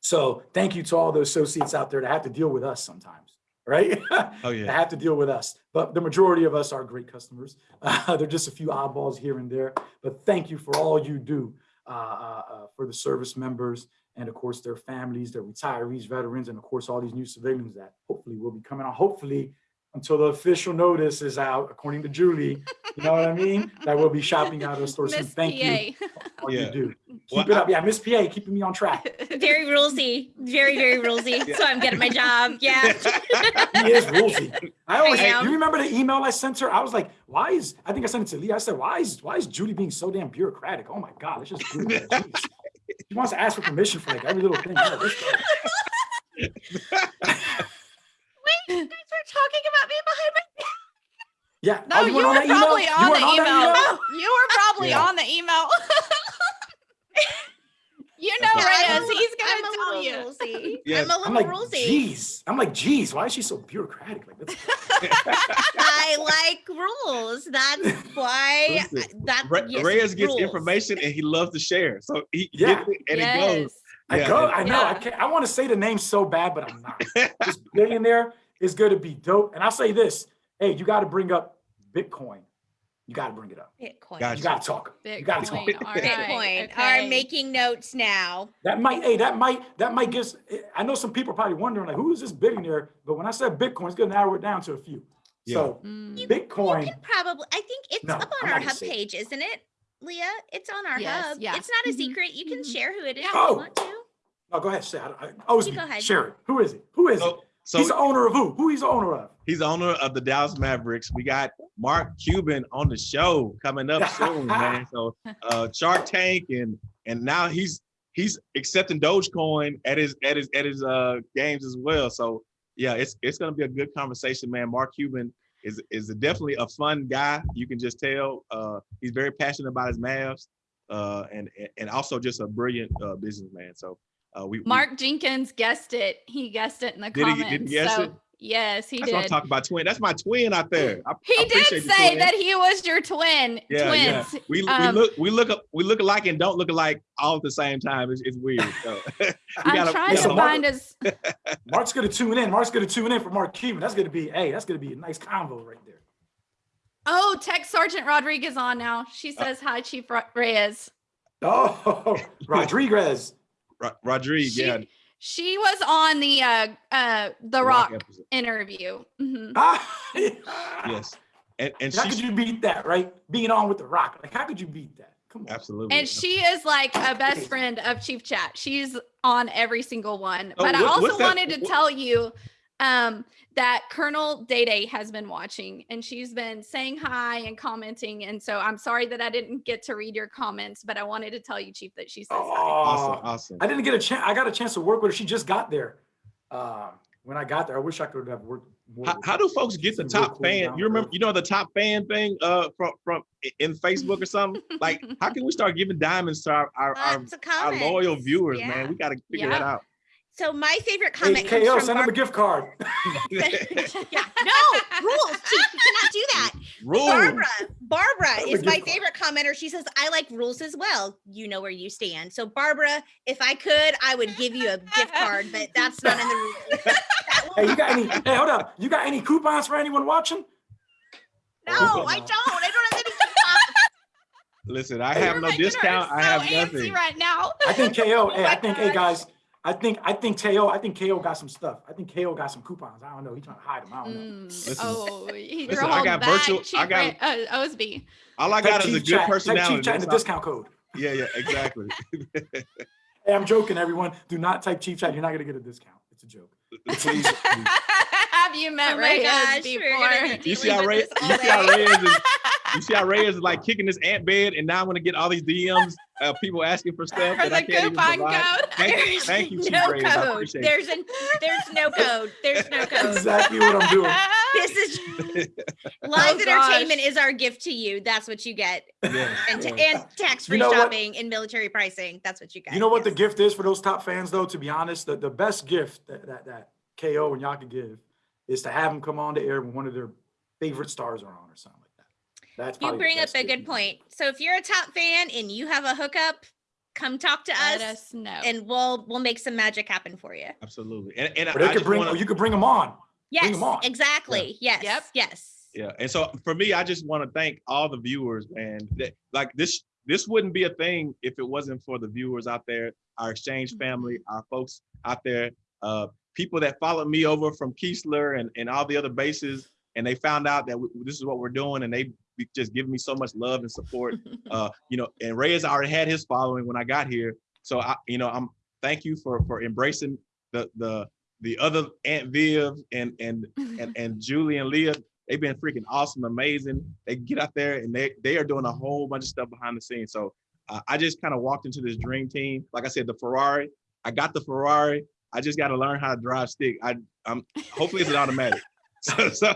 S2: So thank you to all the associates out there that have to deal with us sometimes, right?
S4: oh (laughs) yeah.
S2: have to deal with us. But the majority of us are great customers. Uh, (laughs) they're just a few oddballs here and there. But thank you for all you do uh, uh, uh, for the service members and of course their families, their retirees, veterans, and of course all these new civilians that hopefully will be coming on. Hopefully until the official notice is out, according to Julie, you know what I mean? (laughs) That will be shopping out of the store. So
S3: Miss
S2: thank you.
S3: PA.
S2: for All
S4: Yeah.
S2: you do.
S4: Well,
S2: Keep it up. Yeah, Miss PA, keeping me on track. (laughs)
S1: Very rulesy, very, very rulesy.
S4: Yeah.
S1: So I'm good at my job. (laughs) Yeah.
S2: He is rulesy. I always,
S1: I am.
S2: you remember the email I sent her? I was like, why is, I think I sent it to Lee. I said, why is, why is Judy being so damn bureaucratic? Oh my God, let's just do it. Jeez. She wants to ask for permission for like every little thing. Yeah, this guy.
S1: You guys were talking about me behind my back.
S2: Yeah.
S3: No,
S2: oh,
S3: you,
S2: weren't
S3: were probably
S2: You
S3: on
S2: weren't
S3: the email.
S2: that
S3: You were probably
S2: Yeah.
S3: on the email. (laughs) you know,
S4: That's
S1: Yeah, I'm
S3: Reyes,
S1: a
S3: he's gonna
S1: I'm a
S3: tell
S1: little
S3: you.
S1: rulesy. (laughs)
S4: Yeah.
S1: I'm a
S2: I'm
S1: little
S2: like,
S1: rulesy.
S2: geez. I'm like, geez, why is she so bureaucratic? Like, that's,
S1: I like rules. That's (laughs) why.
S4: Listen,
S1: That
S4: Re-
S1: yes,
S4: Reyes gets
S1: rules.
S4: information and he loves to share. So he
S2: Yeah.
S4: gets it and
S3: yes.
S4: it goes.
S2: I
S4: Yeah,
S2: go. I know, I can't, I want to say the name so bad, but I'm not. this billionaire is going to be dope. And I'll say this, hey, you got to bring up Bitcoin. You got to bring it up.
S1: Bitcoin.
S4: Gotcha.
S2: You got to talk. You got to talk.
S3: Bitcoin. all right,
S1: Bitcoin.
S3: okay.
S1: Are making notes now.
S2: That might, hey, that might, that might give, I know some people are probably wondering like, who is this billionaire? But when I said Bitcoin, it's gonna narrow it down to a few. So
S3: Mm.
S1: You
S2: Bitcoin,
S1: can probably. I think it's
S2: No,
S1: up
S2: I'm
S1: on our hub page, isn't it, Leah? It's on our
S3: Yes,
S1: hub.
S3: yeah.
S1: It's not a
S3: Mhm,
S1: secret. You can
S3: mhm.
S1: share who it is
S3: Yeah.
S1: if
S2: Oh.
S1: you want to.
S2: oh, go ahead, say. I, I, oh, it's
S1: You
S2: me.
S1: go ahead.
S2: share it. Who is it? Who is it?
S4: So, so
S2: He's the owner of who? Who he's the owner of?
S4: He's owner of the Dallas Mavericks. We got Mark Cuban on the show coming up (laughs) soon, man. So uh Shark Tank and and now he's he's accepting Dogecoin at his at his at his uh games as well. So yeah, it's it's gonna be a good conversation, man. Mark Cuban is is definitely a fun guy. You can just tell. Uh, he's very passionate about his Mavs, uh, and and also just a brilliant uh, businessman. So uh, we we-
S3: Mark Jenkins guessed it. He guessed it in the
S4: Did he- did he guess
S3: so
S4: it?
S3: Yes, he
S4: that's what I'm
S3: did.
S4: talking about. Twin. That's my twin out there. I,
S3: He
S4: I
S3: did say that he was your twin.
S4: Yeah, yeah.
S3: twins.
S4: We, we
S3: Um,
S4: look we look up we look alike and don't look alike all at the same time. It's, it's weird. So. (laughs)
S3: I'm
S4: gotta-
S3: trying
S2: yeah,
S3: to
S2: Mark-
S3: find his. (laughs)
S2: Mark's gonna tune in. Mark's gonna tune in for Mark Cuban. That's gonna be, hey, that's gonna be a nice convo right there.
S3: Oh, Tech Sergeant Rodriguez on now. She
S4: Uh,
S3: says hi, Chief Reyes.
S2: Oh, (laughs) Rodriguez.
S4: Ro- Rodriguez,
S3: She,
S4: yeah,
S3: she was on the uh uh the
S4: Rock
S3: Rock
S4: episode.
S3: interview. Mhm. (laughs)
S2: Ah, (laughs)
S4: Yes, and and
S2: How could you beat that, right? Being on with the Rock. Like, how could you beat that? Come on.
S4: absolutely.
S3: And she is like a best friend of Chief Chat. She's on every single one.
S4: Oh,
S3: but I also
S4: that-
S3: wanted to
S4: what-
S3: tell you um, that Colonel Day Day has been watching and she's been saying hi and commenting. And so I'm sorry that I didn't get to read your comments, but I wanted to tell you, Chief, that she says hi.
S4: awesome,
S2: Oh,
S4: awesome.
S2: I didn't get a chance. I got a chance to work with her. She just got there. Uh, when I got there, I wish I could have worked more.
S4: How, how do folks get the top fan? You remember, you know, the top fan thing uh from from in Facebook or something. (laughs) Like, how can we start giving diamonds to our our, our, our loyal viewers,
S1: Yeah.
S4: man? We got to figure that out.
S1: So my favorite
S2: Hey,
S1: comment comes
S2: KO,
S1: from
S2: send him a gift card. (laughs) (laughs)
S1: yeah, no rules. Chief, you cannot do that.
S4: Rules.
S1: Barbara, Barbara
S2: Send
S1: is my
S2: gift card.
S1: favorite commenter. She says, "I like rules as well. You know where you stand." So Barbara, if I could, I would give you a gift card, but that's not in the rules. (laughs)
S2: Hey, you got any? Hey, hold up. You got any coupons for anyone watching?
S1: no, I don't. I don't have any coupons.
S4: Listen, I have
S3: You're
S4: no
S3: making her
S4: discount. I
S3: so
S4: have
S3: antsy
S4: nothing.
S3: right now.
S2: I think KO.
S3: Oh
S2: hey,
S3: my
S2: I think, hey guys, I think I think KO. I think KO got some stuff. I think KO got some coupons. I don't know. He's trying to hide them. I don't know.
S3: Mm,
S4: Listen.
S3: oh, he,
S4: Listen,
S3: you're
S4: I got
S3: back,
S4: virtual- I got-
S3: Ray- uh, Osby.
S4: All I
S2: Type
S4: got is a good
S2: Chat- type
S4: personality.
S2: Chief chat in the discount code.
S4: Yeah, yeah, exactly. (laughs)
S2: Hey, I'm joking, everyone. Do not type Chief Chat. You're not gonna get a discount. It's a joke. (laughs)
S4: Please,
S3: Have you met
S1: Oh my
S3: Reyes
S1: gosh,
S3: before?
S1: we're gonna
S4: You see how
S1: with
S4: Ray, you see how
S1: day.
S4: Reyes is, you see how (laughs) Reyes is like kicking this ant bed, and now I'm gonna get all these DMs, uh, people asking for stuff
S3: For
S4: that I
S3: the
S4: can't even
S3: coupon
S4: provide.
S3: code.
S4: Thank you,
S1: There's
S4: thank you, (laughs) Chief
S1: no
S4: Reyes. I
S1: code.
S4: appreciate.
S1: There's an there's no (laughs) code. There's no code.
S2: Exactly what I'm doing. (laughs)
S1: This is live
S3: Oh,
S1: entertainment
S3: gosh.
S1: is our gift to you. That's what you get.
S4: Yeah,
S1: And, t-
S4: yeah.
S1: and tax-free
S2: know what?
S1: shopping and military pricing. That's what you get.
S2: You know what the gift is for those top fans, though. To be honest, the, the best gift that, that that KO and y'all could give is to have them come on the air when one of their favorite stars are on or something like that. That's
S1: You bring up a good point. So if you're a top fan and you have a hookup, come talk to
S3: Let
S1: us,
S3: us know.
S1: and we'll we'll make some magic happen for you.
S4: absolutely. And, and
S2: Or
S4: I
S2: could bring,
S4: wanna-
S2: or you could bring them on.
S1: Yes,
S2: 'em on.
S1: exactly. Yes.
S3: Yep.
S1: Yes.
S4: Yeah, and so for me, I just want to thank all the viewers, man. That, like this, this wouldn't be a thing if it wasn't for the viewers out there, our exchange family, our folks out there, uh, people that followed me over from Keesler and, and all the other bases, and they found out that this is what we're doing, and they just give me so much love and support. (laughs) uh, you know, and ray has already had his following when I got here, so I, you know, I'm thank you for for embracing the the the other Aunt Viv and and and, (laughs) and Julie and Leah, they've been freaking awesome, amazing. They get out there and they they are doing a whole bunch of stuff behind the scenes. So uh, I just kind of walked into this dream team. Like I said, the Ferrari. I got the Ferrari. I just got to learn how to drive stick. I I'm hopefully it's an automatic. (laughs) So so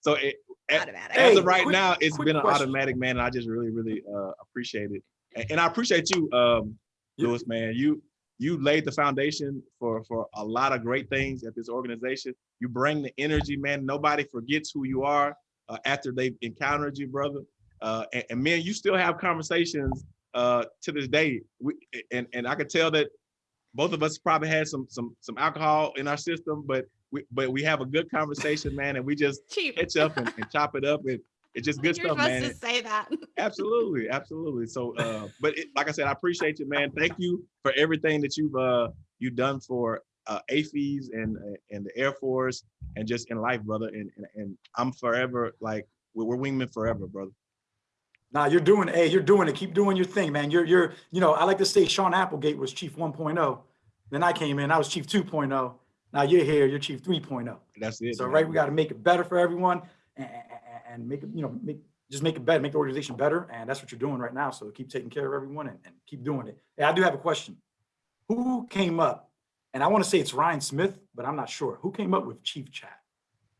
S4: so it,
S1: Automatic.
S4: as
S2: Hey,
S4: of right
S2: quick-
S4: now, it's
S2: quick
S4: been an
S2: question.
S4: automatic, man. And I just really really uh, appreciate it, and, and I appreciate you, um,
S2: Yeah.
S4: Lewis, man. You you laid the foundation for for a lot of great things at this organization. You bring the energy, man. Nobody forgets who you are uh, after they've encountered you, brother. Uh, and, and man, you still have conversations uh, to this day. We, and and I could tell that both of us probably had some some some alcohol in our system, but we but we have a good conversation, man, and we just (laughs)
S3: Chief,
S4: catch up and, and chop it up. And it's just good
S3: you're
S4: stuff,
S3: supposed to say that. (laughs)
S4: Absolutely, absolutely. So, uh, but it, like I said, I appreciate you, man. Thank you for everything that you've uh you've done for uh AAFES and and the Air Force and just in life, brother. And and, and I'm forever like we're, we're wingmen forever, brother.
S2: Nah, you're doing, hey, you're doing it. Keep doing your thing, man. You're, you're, you know, I like to say Sean Applegate was Chief 1.0. Then I came in, I was Chief 2.0. Now you're here, you're Chief 3.0.
S4: That's it.
S2: So,
S4: man.
S2: right, we got to make it better for everyone and, and make it, you know, make, just make it better, make the organization better. And that's what you're doing right now. So keep taking care of everyone and, and keep doing it. Hey, I do have a question. Who came up and I want to say it's Ryan Smith, but I'm not sure. Who came up with Chief Chat?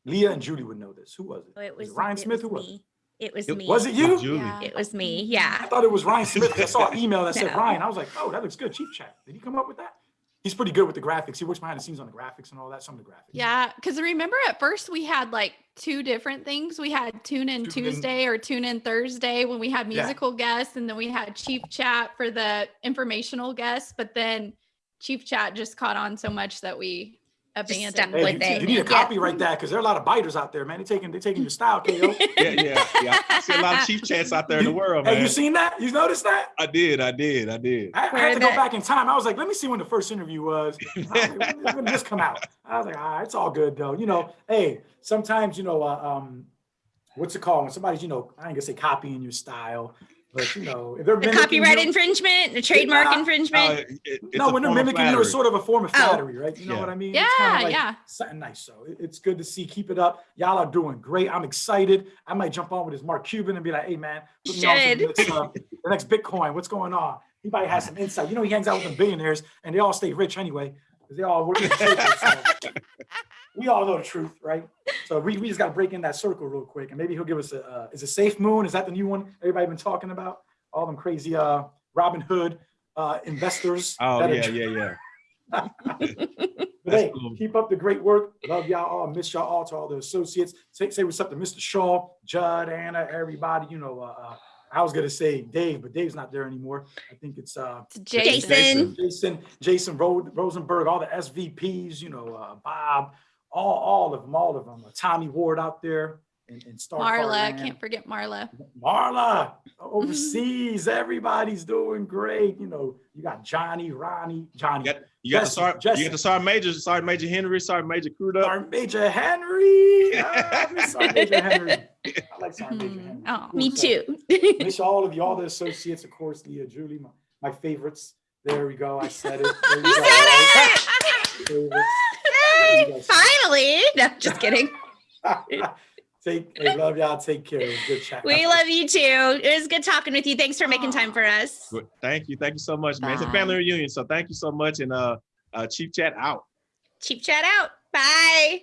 S2: Leah and Julie would know this. Who was it?
S1: Oh, it was
S2: Ryan
S1: it
S2: Smith.
S1: was
S2: Who was it?
S1: me. It was
S4: It-
S1: me.
S2: Was it you?
S4: Julie.
S3: Yeah.
S1: It was me. Yeah.
S2: I thought it was Ryan Smith. I saw an (laughs) email that said
S1: No.
S2: Ryan. I was like, oh, that looks good. Chief Chat. Did he come up with that? He's pretty good with the graphics. He works behind the scenes on the graphics and all that. Some of the graphics.
S3: Yeah, because remember at first we had like two different things. We had Tune In
S2: Tune In-
S3: Tuesday or Tune In Thursday when we had
S2: Yeah.
S3: musical guests, and then we had Chief Chat for the informational guests. But then Chief Chat just caught on so much that we abandoned.
S2: Hey,
S1: with
S2: you,
S1: it.
S2: you need to
S1: Yeah.
S2: copyright that because there are a lot of biters out there, man. They're taking they're taking your style, KO. (laughs)
S4: Yeah, yeah, yeah. I see a lot of chief chats out there in the world,
S2: Hey,
S4: man.
S2: you seen that? You noticed that?
S4: I did, I did, I did.
S2: I, I had to go back in time. I was like, let me see when the first interview was. (laughs) I was like, when, when did this come out? I was like, all right, it's all good though. You know, hey, sometimes you know, uh, um, what's it called when somebody's you know, I ain't gonna say copying your style, but you know, if they're
S1: The copyright
S2: you,
S1: infringement, the trademark
S2: Uh,
S4: Uh,
S1: infringement.
S4: it-
S2: no, when they're mimicking you, it's sort of a form of
S1: Oh.
S2: flattery, right? You know
S4: Yeah.
S2: what I mean?
S3: Yeah,
S2: It's kinda like
S3: yeah.
S2: Something nice. So it- it's good to see. Keep it up. Y'all are doing great. I'm excited. I might jump on with this Mark Cuban and be like, hey man, put me on to the
S1: Should.
S2: next, uh, the next Bitcoin. What's going on? He might have some insight. You know, he hangs out with the billionaires and they all stay rich anyway, because they all work in the churches, so (laughs) we all know the truth, right? So we, we just got to break in that circle real quick, and maybe he'll give us a. Uh, is it Safe Moon? Is that the new one everybody been talking about? All them crazy uh, Robinhood uh, investors. (laughs)
S4: Oh
S2: that are
S4: yeah, yeah, yeah. (laughs)
S2: But hey,
S4: cool.
S2: keep up the great work. Love y'all all. Miss y'all all to all the associates. Say, say what's up to Mr. Shaw, Judd, Anna, everybody. You know, uh, uh, I was gonna say Dave, but Dave's not there anymore. I think it's uh,
S3: It's
S1: Jason.
S3: Jason.
S2: Jason, Jason Ro- Rosenberg, all the SVPs. You know, uh, Bob, all, all of them, all of them. Uh, Tommy Ward out there and, in Star
S3: Marla,
S2: Land.
S3: can't forget Marla.
S2: Marla overseas. (laughs) Everybody's doing great. You know, you got Johnny, Ronnie, Johnny.
S4: You got, you got the
S2: Jesse,
S4: Sergeant, you got the Sergeant Major, Sergeant Major Henry, Sergeant Major Crudup.
S2: Sergeant Major Henry. (laughs) I miss Sergeant Major Henry. I like Sergeant Major
S3: Hmm.
S2: Henry.
S3: Oh,
S2: Cool
S1: Me
S2: stuff.
S1: too.
S2: Miss all of you, all the associates, of course, Leah, Julie, my, my favorites. There we go. I said it. There (laughs)
S1: You
S2: go.
S1: said it.
S2: Favorites.
S1: Finally. No, just kidding. (laughs)
S2: Take, hey, love y'all. Take care. It good chat.
S1: We love you too. It was good talking with you. Thanks for making time for us.
S4: Good. Thank you, thank you so much, man. It's a family reunion, so thank you so much. And uh, uh Chief Chat out.
S1: Cheap chat out. Bye.